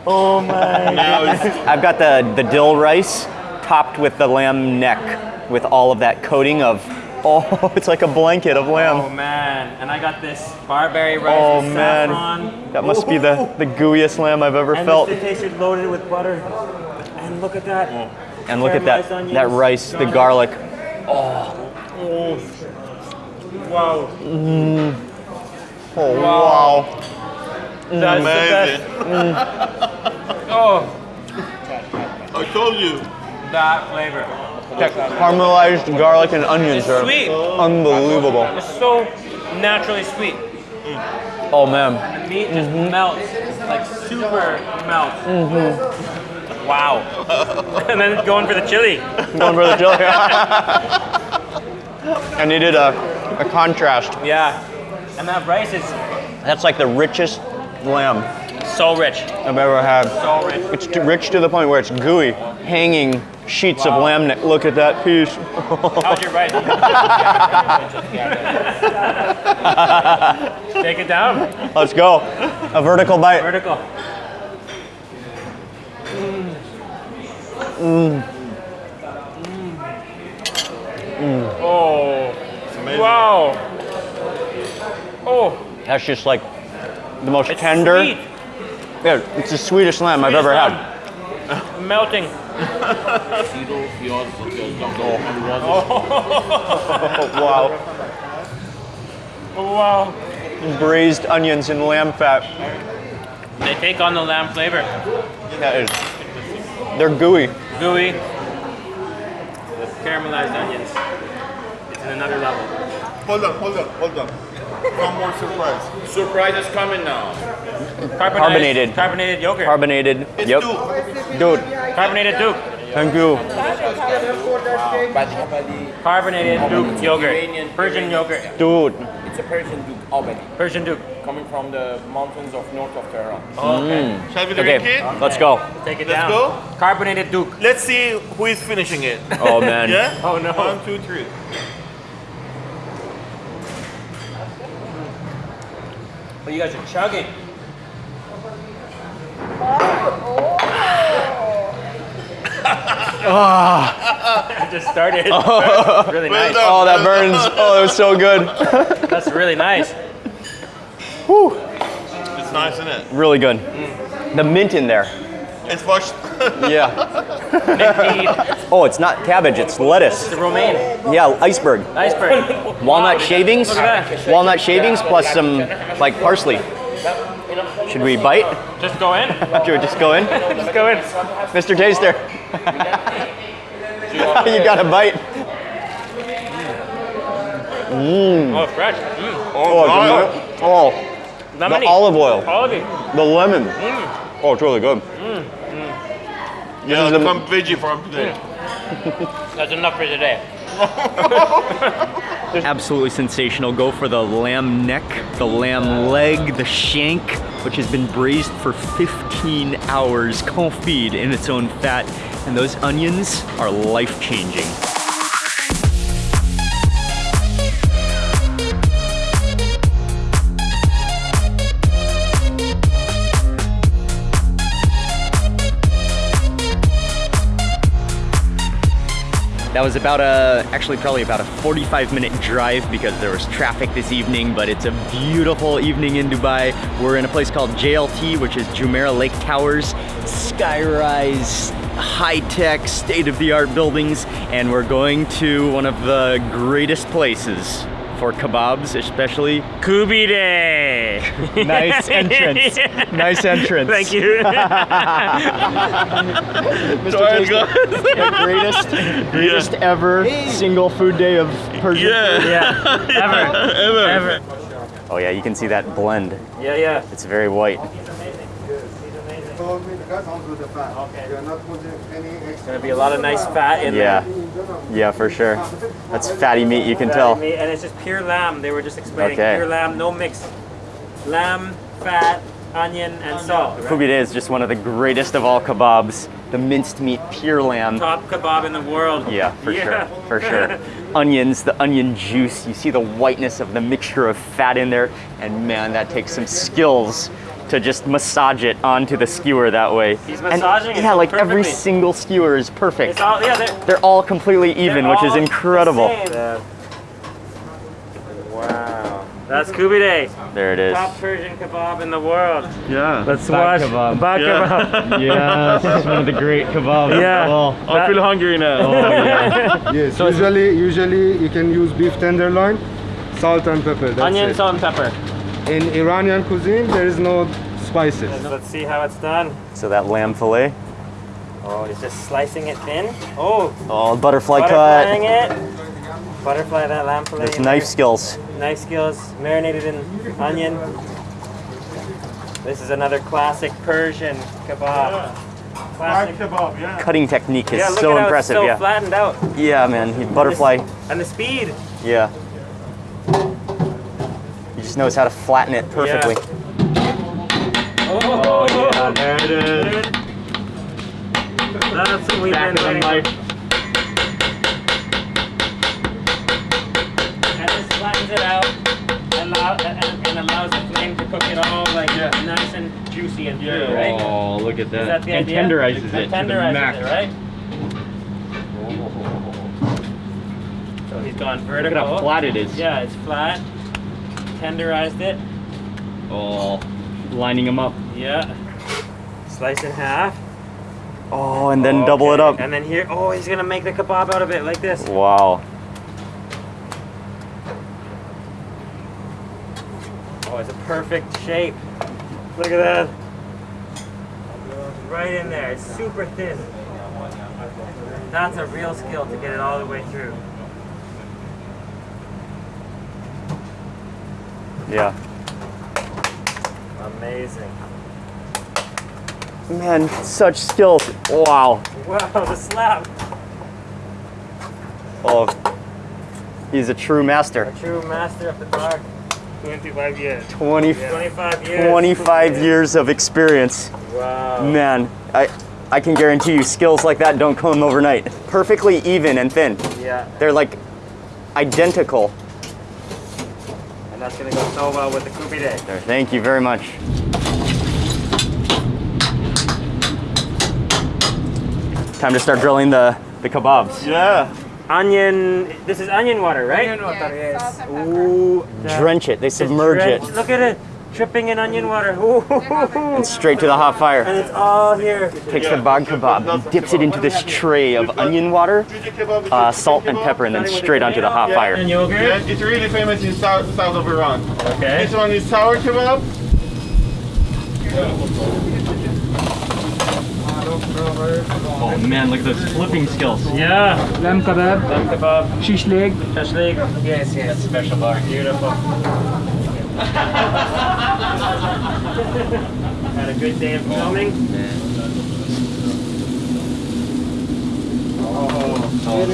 oh my. Now I've got the the dill rice topped with the lamb neck, with all of that coating of. Oh, it's like a blanket of lamb. Oh man. And I got this barberry rice Oh, with man. saffron. That must be the the gooeyest lamb I've ever And felt. this tasted loaded with butter. And look at that. Oh. And look at that onions, that rice, the garlic. Oh. Wow. Mm. Oh wow! Mm. That's amazing. the best. Mm. Oh, I told you. that flavor. That caramelized garlic and onions It's are sweet. unbelievable. It's so naturally sweet. Mm. Oh man. The meat just mm-hmm. melts, like super melts. Mm-hmm. Wow. and then going for the chili. Going for the chili. I needed a, a contrast. Yeah. And that rice is That's like the richest lamb so rich. I've ever had. So rich. It's too rich to the point where it's gooey, hanging sheets of lamb neck. Look at that piece. How's your rice? Take it down. Let's go. A vertical bite. Vertical. Mm. Mm. Mm. Oh, Amazing. wow. Oh, That's just like the most it's tender. sweet. Yeah, it's the sweetest lamb I've ever Sweetest had. lamb. Melting. Wow. Oh, wow. Braised onions and lamb fat. They take on the lamb flavor. That is. They're gooey. Gooey. With caramelized onions. It's in another level. Hold on, hold on, hold on. One more surprise. Surprise is coming now. Carbonated. Carbonated yogurt. Carbonated. It's yep. two. Dude, Carbonated Doogh. thank you. Carbonated Doogh yogurt. Persian yogurt. Dude. It's a Persian Doogh Abali, Persian Doogh. coming from the mountains of north of Tehran. Oh, okay. Mm. Shall we drink Okay, it? let's go. Take it Let's down. go. Carbonated Doogh. Let's see who is finishing it. Oh man. Yeah? Oh, no. One, two, three. Oh, you guys are chugging. I oh. just started. Oh. really nice. done. Oh, that burns. Oh, that was so good. That's really nice. It's nice, isn't it? Really good. Mm. The mint in there. It's washed. Yeah. Indeed. Oh, it's not cabbage, it's lettuce. The romaine. Yeah, iceberg. Iceberg. Walnut shavings. Look at that. Walnut shavings plus some like parsley. Should we bite? Just go in. Should we just go in? Just go in. Mr. Taster. you got a bite. Oh, fresh. Mm. Oh, the, oh, the olive oil, Quality. the lemon. Mm. Oh, it's really good. Mm, mm. Yeah, is the- become veggie from today. That's enough for today. Absolutely sensational. Go for the lamb neck, the lamb leg, the shank, which has been braised for 15 hours, confit in its own fat. And those onions are life That was about a, actually probably about a 45 minute drive because there was traffic this evening, but it's a beautiful evening in Dubai. We're in a place called JLT, which is Jumeirah Lake Towers, skyrise, high-tech, state-of-the-art buildings, and we're going to one of the greatest places for kebabs, especially. Kubide. Nice entrance. Nice entrance. Thank you. Mr. Taster, the greatest, greatest ever single food day of Persian Yeah. food. yeah. Ever. Ever. Ever. Oh yeah, you can see that blend. Yeah, yeah. It's very white. Gonna be a lot of nice fat in Yeah, there. yeah, for sure. That's fatty meat, you can tell. Meat, And it's just pure lamb. They were just explaining Okay. pure lamb, no mix. Lamb, fat, onion, and salt. right? Kubide is just one of the greatest of all kebabs. The minced meat, pure lamb. Top kebab in the world. Yeah, for Yeah. sure, for sure. Onions, the onion juice. You see the whiteness of the mixture of fat in there, and man, that takes some skills to just massage it onto the skewer that way. He's And, massaging it Yeah, like every single skewer is perfect. It's all, yeah, they're, They're all completely even, they're which is incredible. the. Wow. That's Kubide. There it is. Top Persian kebab in the world. Yeah. Let's Barg watch kebab. Barg Yeah. kebab. Yeah, this is one of the great kebabs. Yeah. Well, I feel hungry now. Oh, yeah. Yes, usually usually you can use beef tenderloin, salt and pepper. That's Onion, it. salt, and pepper. In Iranian cuisine, there is no spices. Let's see how it's done. so that lamb fillet. Oh, he's just slicing it thin. Oh, Oh, butterfly butterflying cut. it. Butterfly that lamb fillet. There's knife there. skills. Knife skills, marinated in onion. This is another classic Persian kebab. Classic. kebab, yeah. Cutting technique is Yeah, look so at how impressive. it's so yeah. flattened out. Yeah, man. He butterfly. And the speed. Yeah just knows how to flatten it perfectly. Yeah. Oh, oh, yeah, there it is. That's what we've Back been waiting for. flattens it out allow, and, and, allows the flame to cook it all like yeah. nice and juicy and yeah. Through, right? Oh, look at that. that and idea? tenderizes it. And tenderizes it, right? So he's gone vertical. Look at how flat it is. Yeah, it's flat. Tenderized it. Oh, lining them up. Yeah. Slice in half. Oh, and then double it up. And then here, oh, he's gonna make the kebab out of it like this. Wow. Oh, it's a perfect shape. Look at that. Right in there. It's super thin. That's a real skill to get it all the way through. Yeah. Amazing. Man, such skills. Wow. Wow, the slap. Oh, he's a true master. A true master of the bar. 25 years. 20, 25 years. 25 years of experience. Wow. Man, I, I can guarantee you skills like that don't come overnight. Perfectly even and thin. Yeah, They're like identical. And that's gonna go so well with the Kubide. There, thank you very much. Time to start drilling the, the kebabs. Yeah. Onion, this is onion water, right? Onion water, yes. Ooh, Drench it, they submerge it, Look at it, dripping in onion water. Ooh. and straight to the hot fire. And it's all here. Takes the barg kebab, dips it into this tray of onion water, uh, salt and pepper, and then straight onto the hot fire. And fire. yogurt. Yeah, it's really famous in south, south of Iran. Okay. This one is sour kebab. Oh man, look at those flipping skills. Yeah. Lamb kebab, Lamb kebab, shish leg. shashlik. Yes, yes. Special bar. Beautiful. Had a good day of filming. Oh, oh,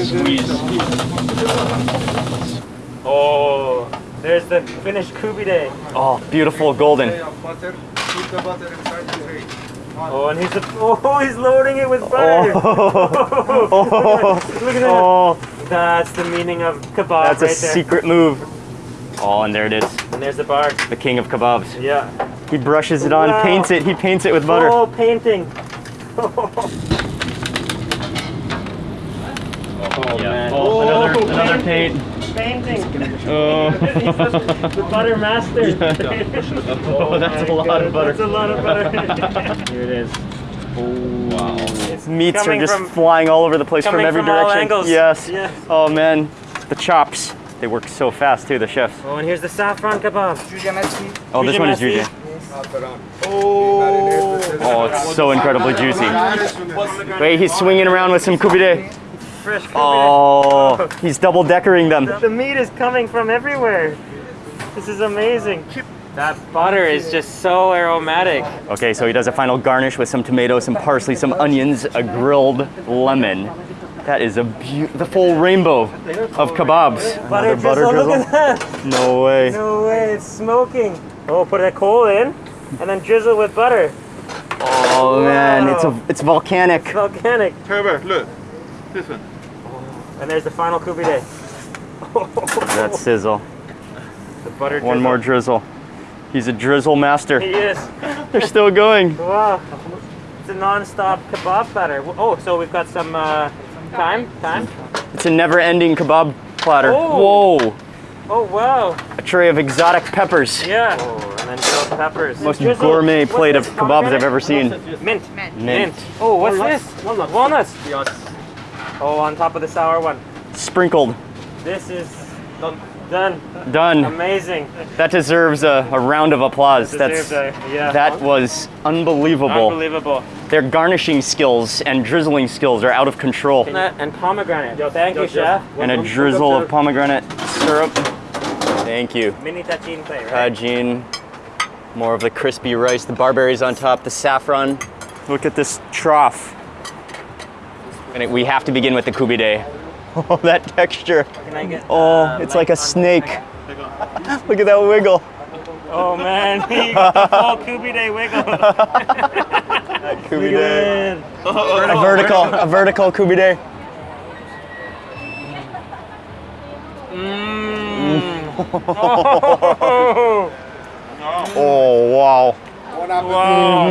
oh, there's the finished Kubide. Oh, beautiful golden. butter, put the butter inside the tray. Oh, and he's the, oh, he's loading it with butter. Oh, Look at that. oh, That's the meaning of kebab that's a there. secret move. Oh, and there it is, And there's the bar. the king of kebabs. Yeah. He brushes it on, Wow. paints it, he paints it with butter. Oh, painting. Oh, man. Oh, another, another paint. Painting. Oh. the butter master. Oh, that's a lot of butter. That's a lot of butter. Here it is. Oh, Wow. It's Meats are just from, flying all over the place from coming every from all direction. angles. Yes. Yes. Oh man, the chops. They work so fast too, the chefs. Oh, and here's the saffron kebab. Oh, this one is Jujamasi. juicy. Oh, it's so incredibly juicy. Wait, he's swinging around with some kubide. Fresh Kubi Oh, he's double deckering them. The meat is coming from everywhere. This is amazing. That butter is just so aromatic. Okay, so he does a final garnish with some tomatoes, some parsley, some onions, a grilled lemon. That is a beautiful rainbow of kebabs. Butter Another butter drizzle, drizzle. look at that. No way. No way, it's smoking. Oh, put a coal in and then drizzle with butter. Oh man, it's a it's volcanic. Volcanic. Herbert, look. This one. And there's the final Kubi Day. That sizzle. The butter One more drizzle. He's a drizzle master. He is. They're still going. Wow. It's a non-stop kebab batter. Oh, so we've got some uh, time. Time. It's a never-ending kebab platter. Oh. Whoa! Oh wow. A tray of exotic peppers. Yeah. Oh, and then grilled peppers. Most Drizzle. gourmet What's plate of kebabs I've ever seen. Mint. Mint. Oh, what's this? Walnuts. Walnuts. Oh, on top of the sour one. Sprinkled. This is done. Done. Done. Amazing. That deserves a, a round of applause. Deserves That's a- yeah. that was unbelievable. Unbelievable. Their garnishing skills and drizzling skills are out of control. Coconut and pomegranate. Thank you, chef. And a drizzle of pomegranate syrup. Thank you. Mini tagine plate, right? Tagine. More of the crispy rice, the barberries on top, the saffron. Look at this trough. And it- we have to begin with the kubide. Oh, that texture. Can I get? Oh, uh, it's like a snake. Look at that wiggle. Oh man, he got the full Kubide wiggle. Kubide. Good. A vertical, a vertical kubide. Mmm. Oh. Oh, wow. Wow.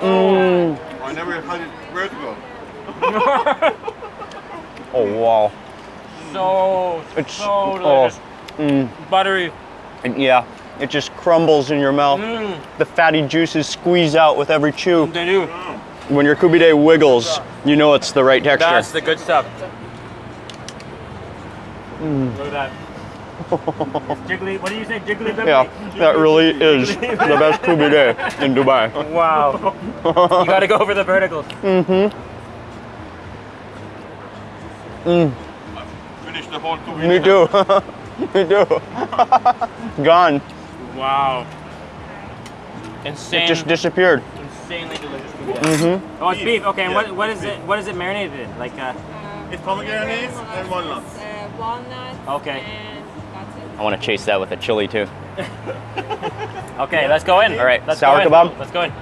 Mm. I never had it vertical. Oh, wow. so It's so oh, delicious. Mm. Buttery. and yeah, it just crumbles in your mouth. Mm. The fatty juices squeeze out with every chew. They do. When your kubide wiggles, you know it's the right texture. That's the good stuff. Mm. Look at that. It's jiggly. What do you say? Jiggly bibbly? yeah, that really is the best kubide in Dubai. Wow. you gotta go for the verticals. Mm-hmm. Finish the whole kubide. Me too. Me too. Gone. Wow. Insane. It just disappeared. insanely delicious. Mm-hmm. Oh, it's beef. Okay, and what, what is it? What is it marinated in? Like, uh, It's pomegranate and walnuts. Uh, walnut. Okay. And. I want to chase that with a chili too. okay, let's go in. All right, let's sour go in. kebab? Let's go in.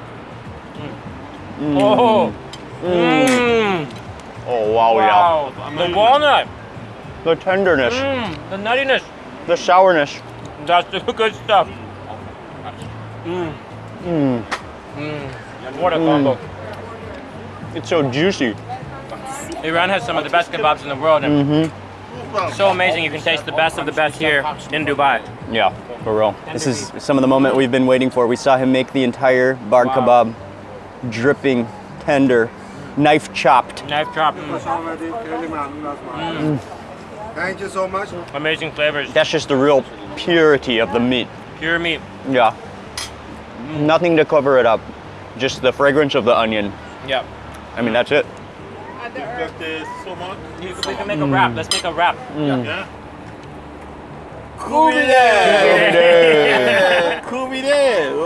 Mm. Oh. Mm. Oh wow, Wow. The walnut. The tenderness, Mm. The nuttiness. the sourness. That's the good stuff. Mm. Mm. Mm. What a combo. It's so juicy. Iran has some of the best kebabs in the world, and Mm-hmm. so amazing. You can taste the best of the best here in Dubai. Yeah, for real. This is some of the moment we've been waiting for. We saw him make the entire bar Wow. kebab, dripping, tender, knife chopped. Knife chop. Mm. Mm. Thank you so much. Amazing flavors. That's just the real purity of the meat. Pure meat. Yeah. Nothing to cover it up. Just the fragrance of the onion. Yep. I mean, that's it. Got the so much. You- We can make a wrap. Let's make a wrap. Mm. Yeah. Kubide! Kubide!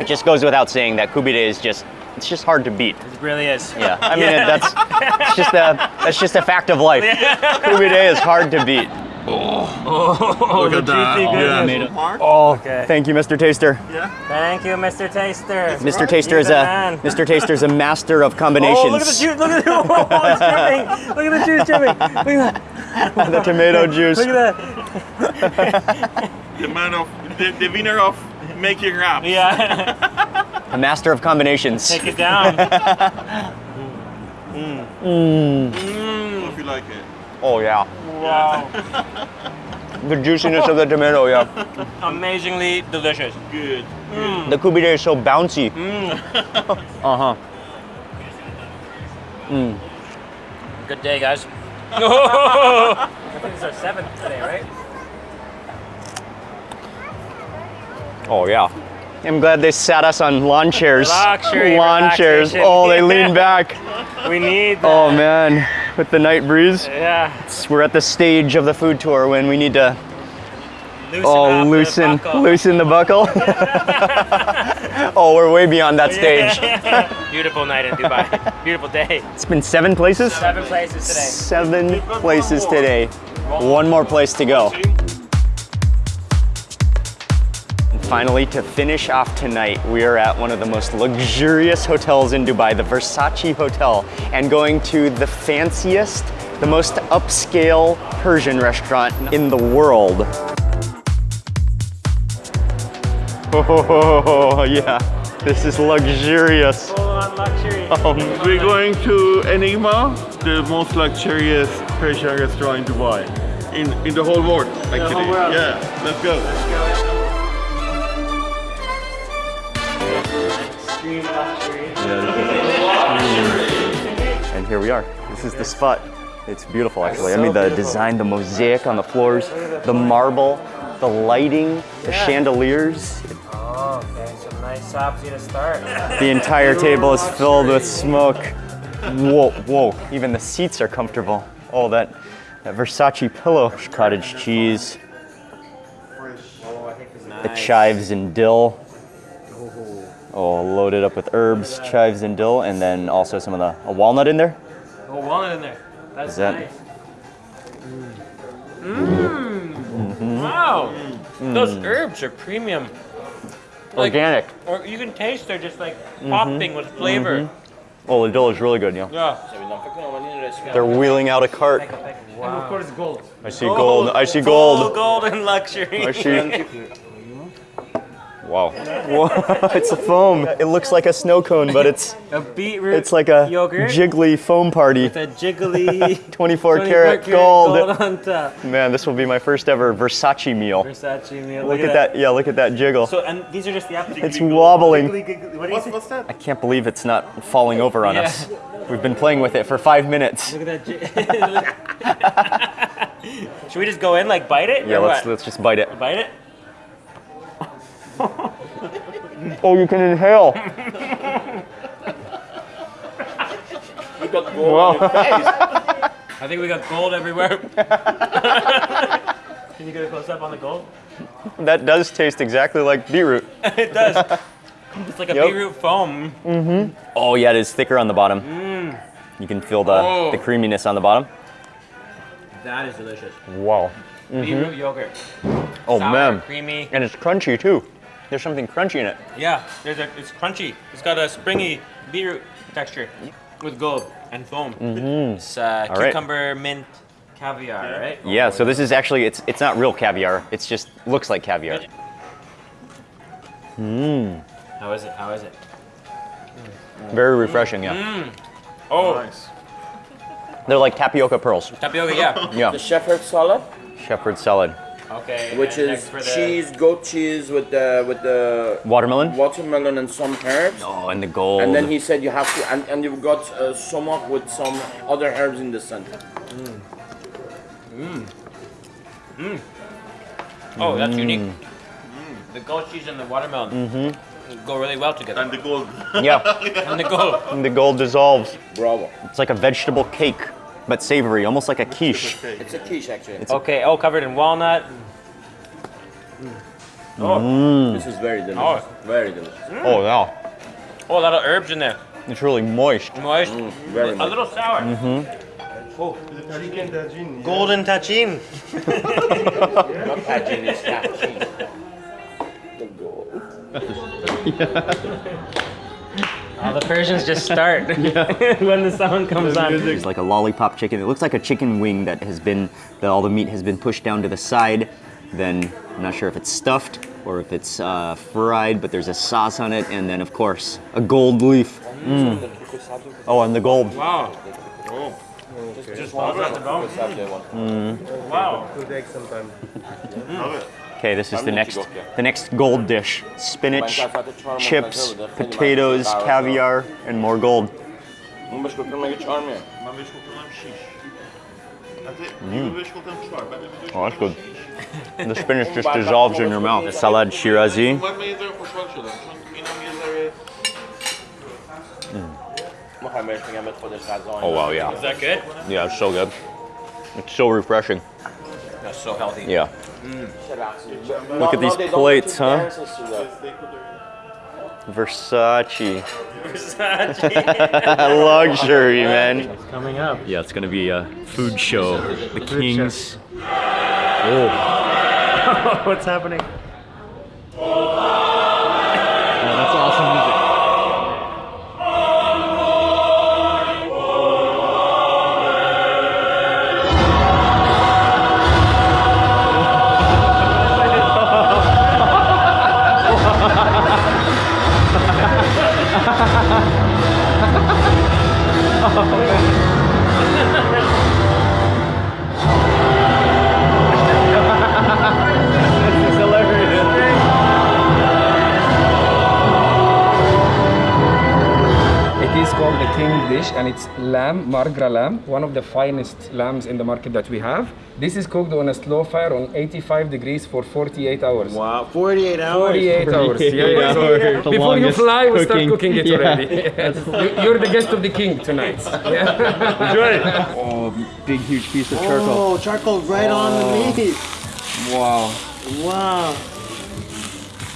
It just goes without saying that kubide is just it's just hard to beat. It really is. Yeah, I mean that's it's just a that's just a fact of life. Kubide is hard to beat. Oh, oh Look at that. goodness. Yeah. Oh, Okay. thank you, Mr. Taster. Yeah. Thank you, Mr. Taster. Mr. Taster is You're a man. Mr. Taster is a master of combinations. Oh, look at the juice! Look at the oh, it's! Look at the juice dripping! Look at that! the tomato juice. Look at that! The man of the, the winner of making rap. Yeah, A master of combinations. take it down. If you like it. Oh yeah. Wow, The juiciness of the tomato, yeah. amazingly delicious. Good. The kubide is so bouncy. Mm. Uh-huh. Good day, guys. I think it's our seventh today, right? Oh yeah. I'm glad they sat us on lawn chairs. Luxury lawn chairs. Oh, they lean back. We need that. Oh man, with the night breeze. Yeah. We're at the stage of the food tour when we need to Loosen oh up the loosen buckle. loosen the buckle. oh, we're way beyond that stage. Beautiful night in Dubai. Beautiful day. It's been seven places. Seven places today. Seven places today. One more place to go. And finally, to finish off tonight, we are at one of the most luxurious hotels in Dubai, the Versace Hotel, and going to the fanciest, the most upscale Persian restaurant in the world. Oh, yeah, this is luxurious. Full on luxury. Um, We're going to Enigma, the most luxurious Persian restaurant in Dubai. In, in the whole world, actually. whole world. Yeah, let's go. Extreme luxury. And here we are. This is the spot. It's beautiful, actually. I mean, the design, the mosaic on the floors, the marble, the lighting, the chandeliers. Oh, okay. Some nice sabzi to start. The entire table is filled with smoke. Whoa, whoa. Even the seats are comfortable. Oh, that, that Versace pillow. Cottage cheese, Oh, I think this is the chives and dill. Oh, loaded up with herbs, chives and dill, and then also some of the a walnut in there. Oh, walnut in there. That's Is that- nice. Mmm. Wow. Mm. Those herbs are premium. Like- Organic. Or you can taste they're just like mm-hmm. popping with flavor. Mm-hmm. Oh, the dill is really good, yeah. Yeah. They're wheeling out a cart. Wow. of course, gold. I see gold. I see Full gold. golden luxury. I see. Wow. Whoa, it's a foam. It looks like a snow cone, but it's A beetroot it's like a yogurt jiggly foam party. with a jiggly 24 24 karat gold. on top. Man, this will be my first ever Versace meal. Versace meal. Look at that. Yeah, look at that jiggle. So and these are just the apples. It's wobbling. Jiggly, giggly- What do you say? What's that? I can't believe it's not falling over on Yeah. us. We've been playing with it for five minutes. Look at that. ji- Should we just go in like bite it? Yeah, let's what? let's just bite it. bite it. Oh, you can inhale. You got gold on your face. I think we got gold everywhere. Can you get a close up on the gold? That does taste exactly like beetroot. it does. It's like a Yep. beetroot foam. Mhm. Oh yeah, it is thicker on the bottom. You can feel the, Oh. the creaminess on the bottom. That is delicious. Wow. Beetroot yogurt. Oh Sour, man. creamy. And it's crunchy too. There's something crunchy in it. Yeah, there's a, it's crunchy. It's got a springy beetroot texture with gold and foam. Mm-hmm. It's uh, All right. cucumber mint caviar, right? Yeah, so this is actually it's it's not real caviar. It's just looks like caviar. Mmm. How is it? How is it? Very refreshing, yeah. Mm. Oh, Nice. They're like tapioca pearls. tapioca, yeah. Yeah. The shepherd's salad, Shepherd salad. Okay. which is the- cheese, goat cheese with the with the Watermelon. watermelon and some herbs. Oh, and the gold. And then he said you have to, and, and you've got uh, sumac with some other herbs in the center. Mm. Mm. Mm. Oh, that's unique. Mm. The goat cheese and the watermelon mm-hmm. go really well together. And the gold. yeah, And the gold. and the gold dissolves. Bravo. It's like a vegetable cake, but savory, almost like a quiche. It's a quiche actually. Okay. Oh, covered in walnut. Mm. Oh mm. this is very delicious. Oh. Very delicious. Mm. Oh yeah, Oh, a lot of herbs in there. it's really moist. Moist. Very a much. little sour. Mm-hmm. Oh. Golden tahchin. Not tagine, it's tagine. The gold. Oh, the Persians just start when the song comes on. It's like a lollipop chicken. It looks like a chicken wing that has been that all the meat has been pushed down to the side. Then I'm not sure if it's stuffed or if it's uh, fried, but there's a sauce on it, and then of course a gold leaf. Mm. Oh, and the gold. Wow. Just one at the bone. Wow. Okay, this is the next the next gold dish. Spinach, chips, potatoes, caviar, and more gold. Mm. Oh, that's good. the spinach just dissolves in your mouth. It's salad shirazi. Mm. Oh wow, yeah. Is that good? Yeah, it's so good. It's so refreshing. That's so healthy. Yeah. Look at these plates, huh? Versace. Luxury, man. Coming up. Yeah, it's gonna be a food show. The Kings. Oh, What's happening? King dish and it's lamb, margra lamb, one of the finest lambs in the market that we have. This is cooked on a slow fire on 85 degrees for 48 hours. Wow, 48 hours. 48 hours. Yeah, yeah. hours. The Before you fly, we start cooking. cooking it Yeah. already. Yes. You- You're the guest of the king tonight. Yeah. Enjoy it. Oh, big, huge piece of charcoal. Oh, charcoal right on the meat. Wow. Wow.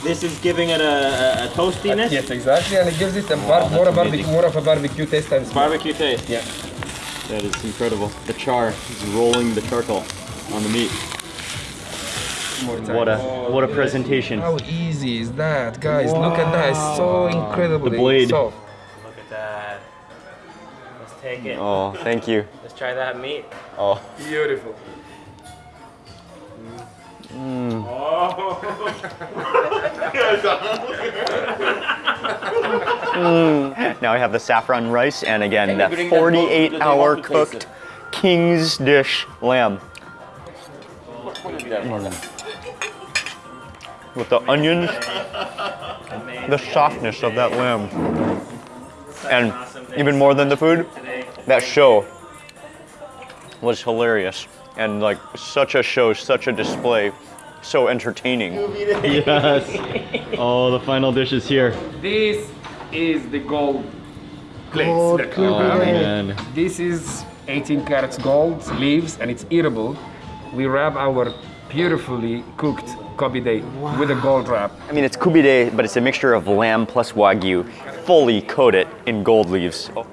This is giving it a, a, a toastiness. yes, exactly, and it gives it a bar- oh, more, a barbecue, more of a barbecue taste and smell. Barbecue taste. Yeah. That is incredible. The char is rolling the charcoal on the meat. What a oh, what a presentation. How easy is that, guys? Look at that. It's so incredible. The blade. soft. Look at that. Let's take it. Oh, thank you. Let's try that meat. Oh, Beautiful. Mm. Now I have the saffron rice and again that bring that bowl to the 48 hour cooked king's dish lamb. Mm. With the onions, the softness of that lamb, and even more than the food, that show was hilarious and like such a show, such a display, so entertaining. yes. Oh, the final dish is here. This is the gold plates. Gold that cube come. again. This is 18 carats gold leaves and it's eatable. We wrap our beautifully cooked kobide with a gold wrap. I mean, it's kubide, but it's a mixture of lamb plus wagyu, fully coated in gold leaves. Oh,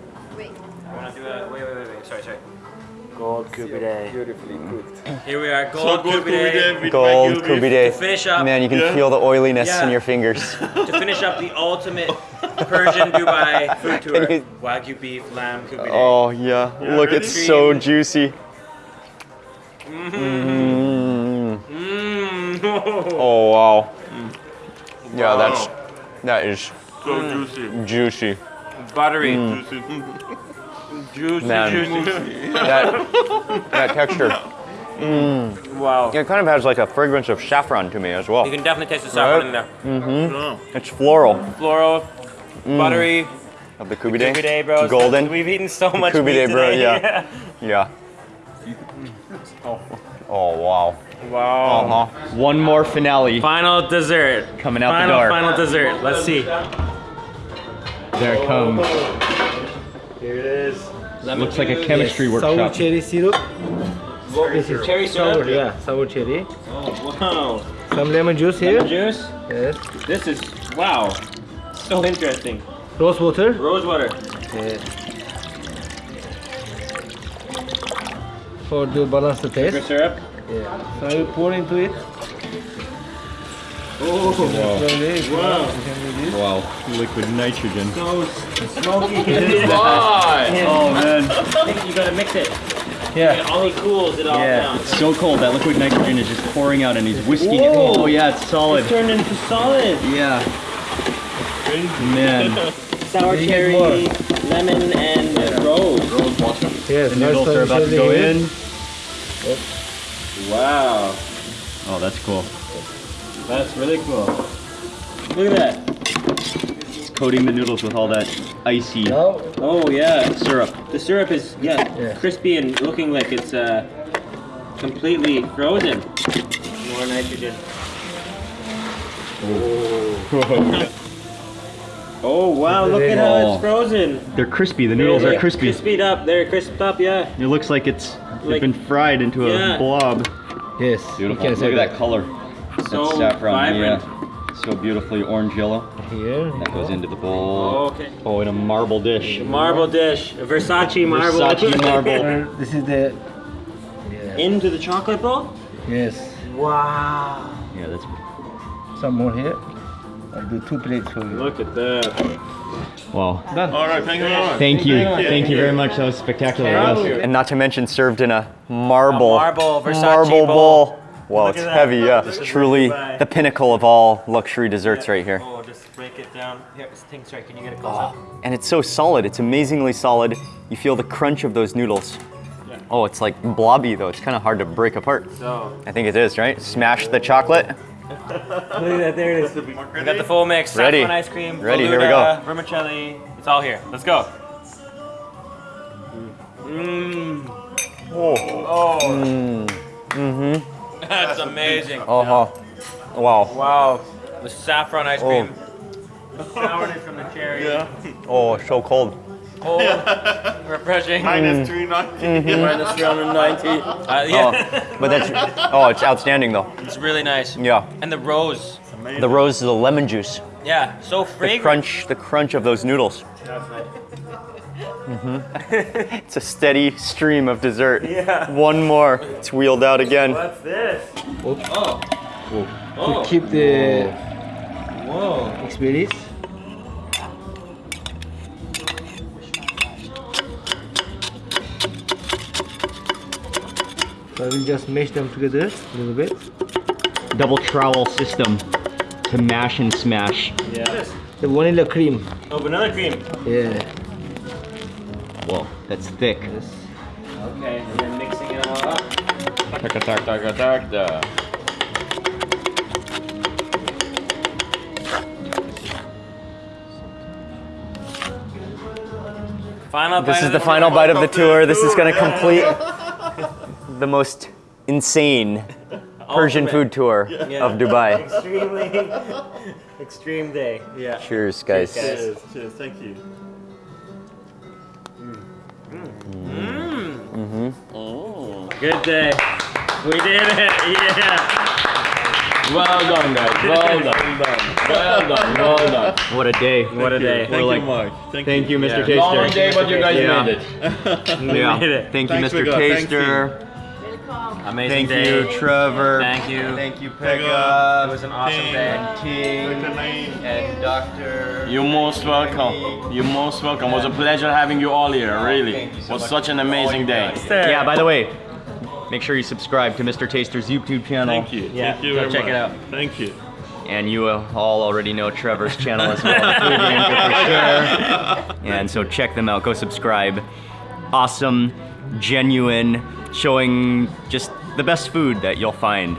kubide. Beautifully cooked. Here we are, So gold good kubide. gold Wagyu beef. kubide. To finish up, Man, you can Yeah. feel the oiliness Yeah. in your fingers. to finish up the ultimate Persian Dubai food tour. You- Wagyu beef, lamb, kubide. Oh yeah, look, it's so juicy. Mm-hmm. Mm. Mm. Oh wow. Yeah, that's that is So juicy. juicy. Buttery. Juicy. Juicy, Man. juicy. That that texture. Mm. Wow. It kind of has like a fragrance of saffron to me as well. You can definitely taste the saffron in there. Yeah. It's floral Floral, mm. buttery, of the kubide. kubide, bro. Golden. We've eaten so much Kubide, meat bro, today. yeah. Yeah. Oh. oh wow. wow. Uh-huh. One more finale Final dessert. coming out Final, the door. final dessert. Let's see. There it comes. Here it is. Looks like a chemistry Sour workshop. cherry syrup. This is Cherry sour, syrup? yeah, sour cherry. Oh wow. Some lemon juice here. Lemon Juice. Yes. This is wow. So interesting. Rose water. Rose water. Yes. For to balance the taste. Sugar taste. syrup. Yeah. So you pour into it. Oh, Slowly. wow. You can do this. Wow. Liquid nitrogen. So smoky. Oh man. I think you gotta mix it. Yeah. And all he cools it all down. It's so cold. That liquid nitrogen is just pouring out and he's whisking it. Oh yeah, it's solid. It's Turned into solid. Yeah. Man. Sour cherry, lemon, and rose. Yes. The noodles are about to go in. Oh. Wow. Oh, that's cool. That's really cool. Look at that. It's coating the noodles with all that icy Now Oh yeah. syrup. The syrup is yeah, Yeah. crispy and looking like it's uh, completely frozen. More nitrogen. Oh wow! Look at how Oh. it's frozen. They're crispy. The noodles are They're crispy. Crispied up. They're crisped up. Yeah. It looks like it's Like- been fried into Yeah. a blob. yes. Beautiful. You can say Look at that color. So That's saffron. vibrant. Yeah. So beautifully orange yellow. Here. That goes into the bowl. Oh, okay. Oh, in a marble dish. Marble dish. A Versace marble. Versace marble. This is the. Yeah. Into the chocolate bowl. Yes. Wow. Yeah, that's Some more here. I'll do two plates for you. Look at that. wow. All right, thank you very much. Thank you. Thank you very much. That was spectacular. Thank you. And not to mention served in a marble, A marble Versace marble bowl. bowl. Wow, Look it's heavy, yeah. This It's is truly Dubai. the pinnacle of all luxury desserts right here. Oh, just break it down. Here, think sorry. Can you get it close ah, up? And it's so solid. It's amazingly solid. You feel the crunch of those noodles. Oh, it's like blobby though. It's kind of hard to break apart. So. I think it is, right? Smash the chocolate. Look at that. There it is. We got the full mix. Ready. Saffron ice cream. Ready, here we Beluga, Vermicelli. It's all here. Let's go. Mmm. Oh. Oh. Mm-hmm. That's amazing. Uh-huh. Wow. Wow. The saffron ice Oh. cream. The sourness from the cherry. Yeah. Oh, so cold. Oh, refreshing. Minus 390. Minus 390. Uh, yeah. Oh, but that's oh, it's outstanding though. It's really nice. Yeah. And the rose. The rose is the lemon juice. Yeah, so fragrant. The crunch, the crunch of those noodles. That's nice. Mm-hmm. It's a steady stream of dessert. Yeah. One more. It's wheeled out again. What's this? Oh. To Oh. keep the Whoa. experience. So I will just mash them together a little bit. Double trowel system. to mash and smash. Yeah. The vanilla cream. Oh, vanilla cream. Yeah. Whoa, that's thick. Okay, and then mixing it all up. Tak, tak, tak, tak, tak. Final This is of the final bite of the tour. This is gonna complete the most insane Persian food tour Yeah. of Dubai. Extremely extreme day. Yeah. Cheers, guys. Cheers, guys. Cheers, cheers, thank you. Good day. We did it. Yeah. Well done, guys. Well done. Well done. Well done. What a day. What a day. Thank like- you, Mark. Thank, Thank you, Mr. Yeah. Long Taster. day, but you guys Yeah. made it. Yeah. made it. Thank you, Thanks, Mr. Viggo. Thank Taster. Amazing Thank day. you, Trevor. Thank you. Thank you, It was an awesome day. King and Doctor. You're most welcome. You're most welcome. It was a pleasure having you all here, really. Thank you It so was much such an amazing day. Yeah, by the way, make sure you subscribe to Mr. Taster's YouTube channel. Thank you. Yeah, Thank you go check much. it out. Thank you. And you all already know Trevor's channel as well, the Food Ranger for sure. And so check them out, go subscribe. Awesome, genuine, showing just the best food that you'll find.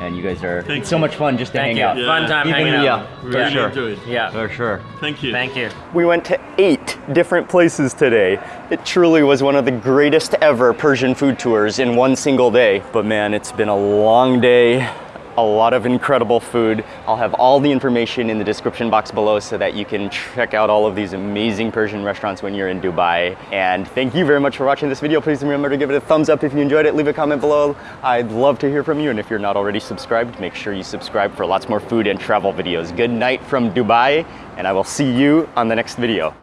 And you guys are, Thank it's so much fun just to Thank hang you. out. Yeah. Fun time Even- hanging out. yeah, for Really sure. enjoyed. Yeah. For sure. Thank you. Thank you. We went to eight different places today. It truly was one of the greatest ever Persian food tours in one single day. But man, it's been a long day, a lot of incredible food. I'll have all the information in the description box below so that you can check out all of these amazing Persian restaurants when you're in Dubai. And thank you very much for watching this video. Please remember to give it a thumbs up if you enjoyed it. Leave a comment below. I'd love to hear from you. And if you're not already subscribed, make sure you subscribe for lots more food and travel videos. Good night from Dubai, and I will see you on the next video.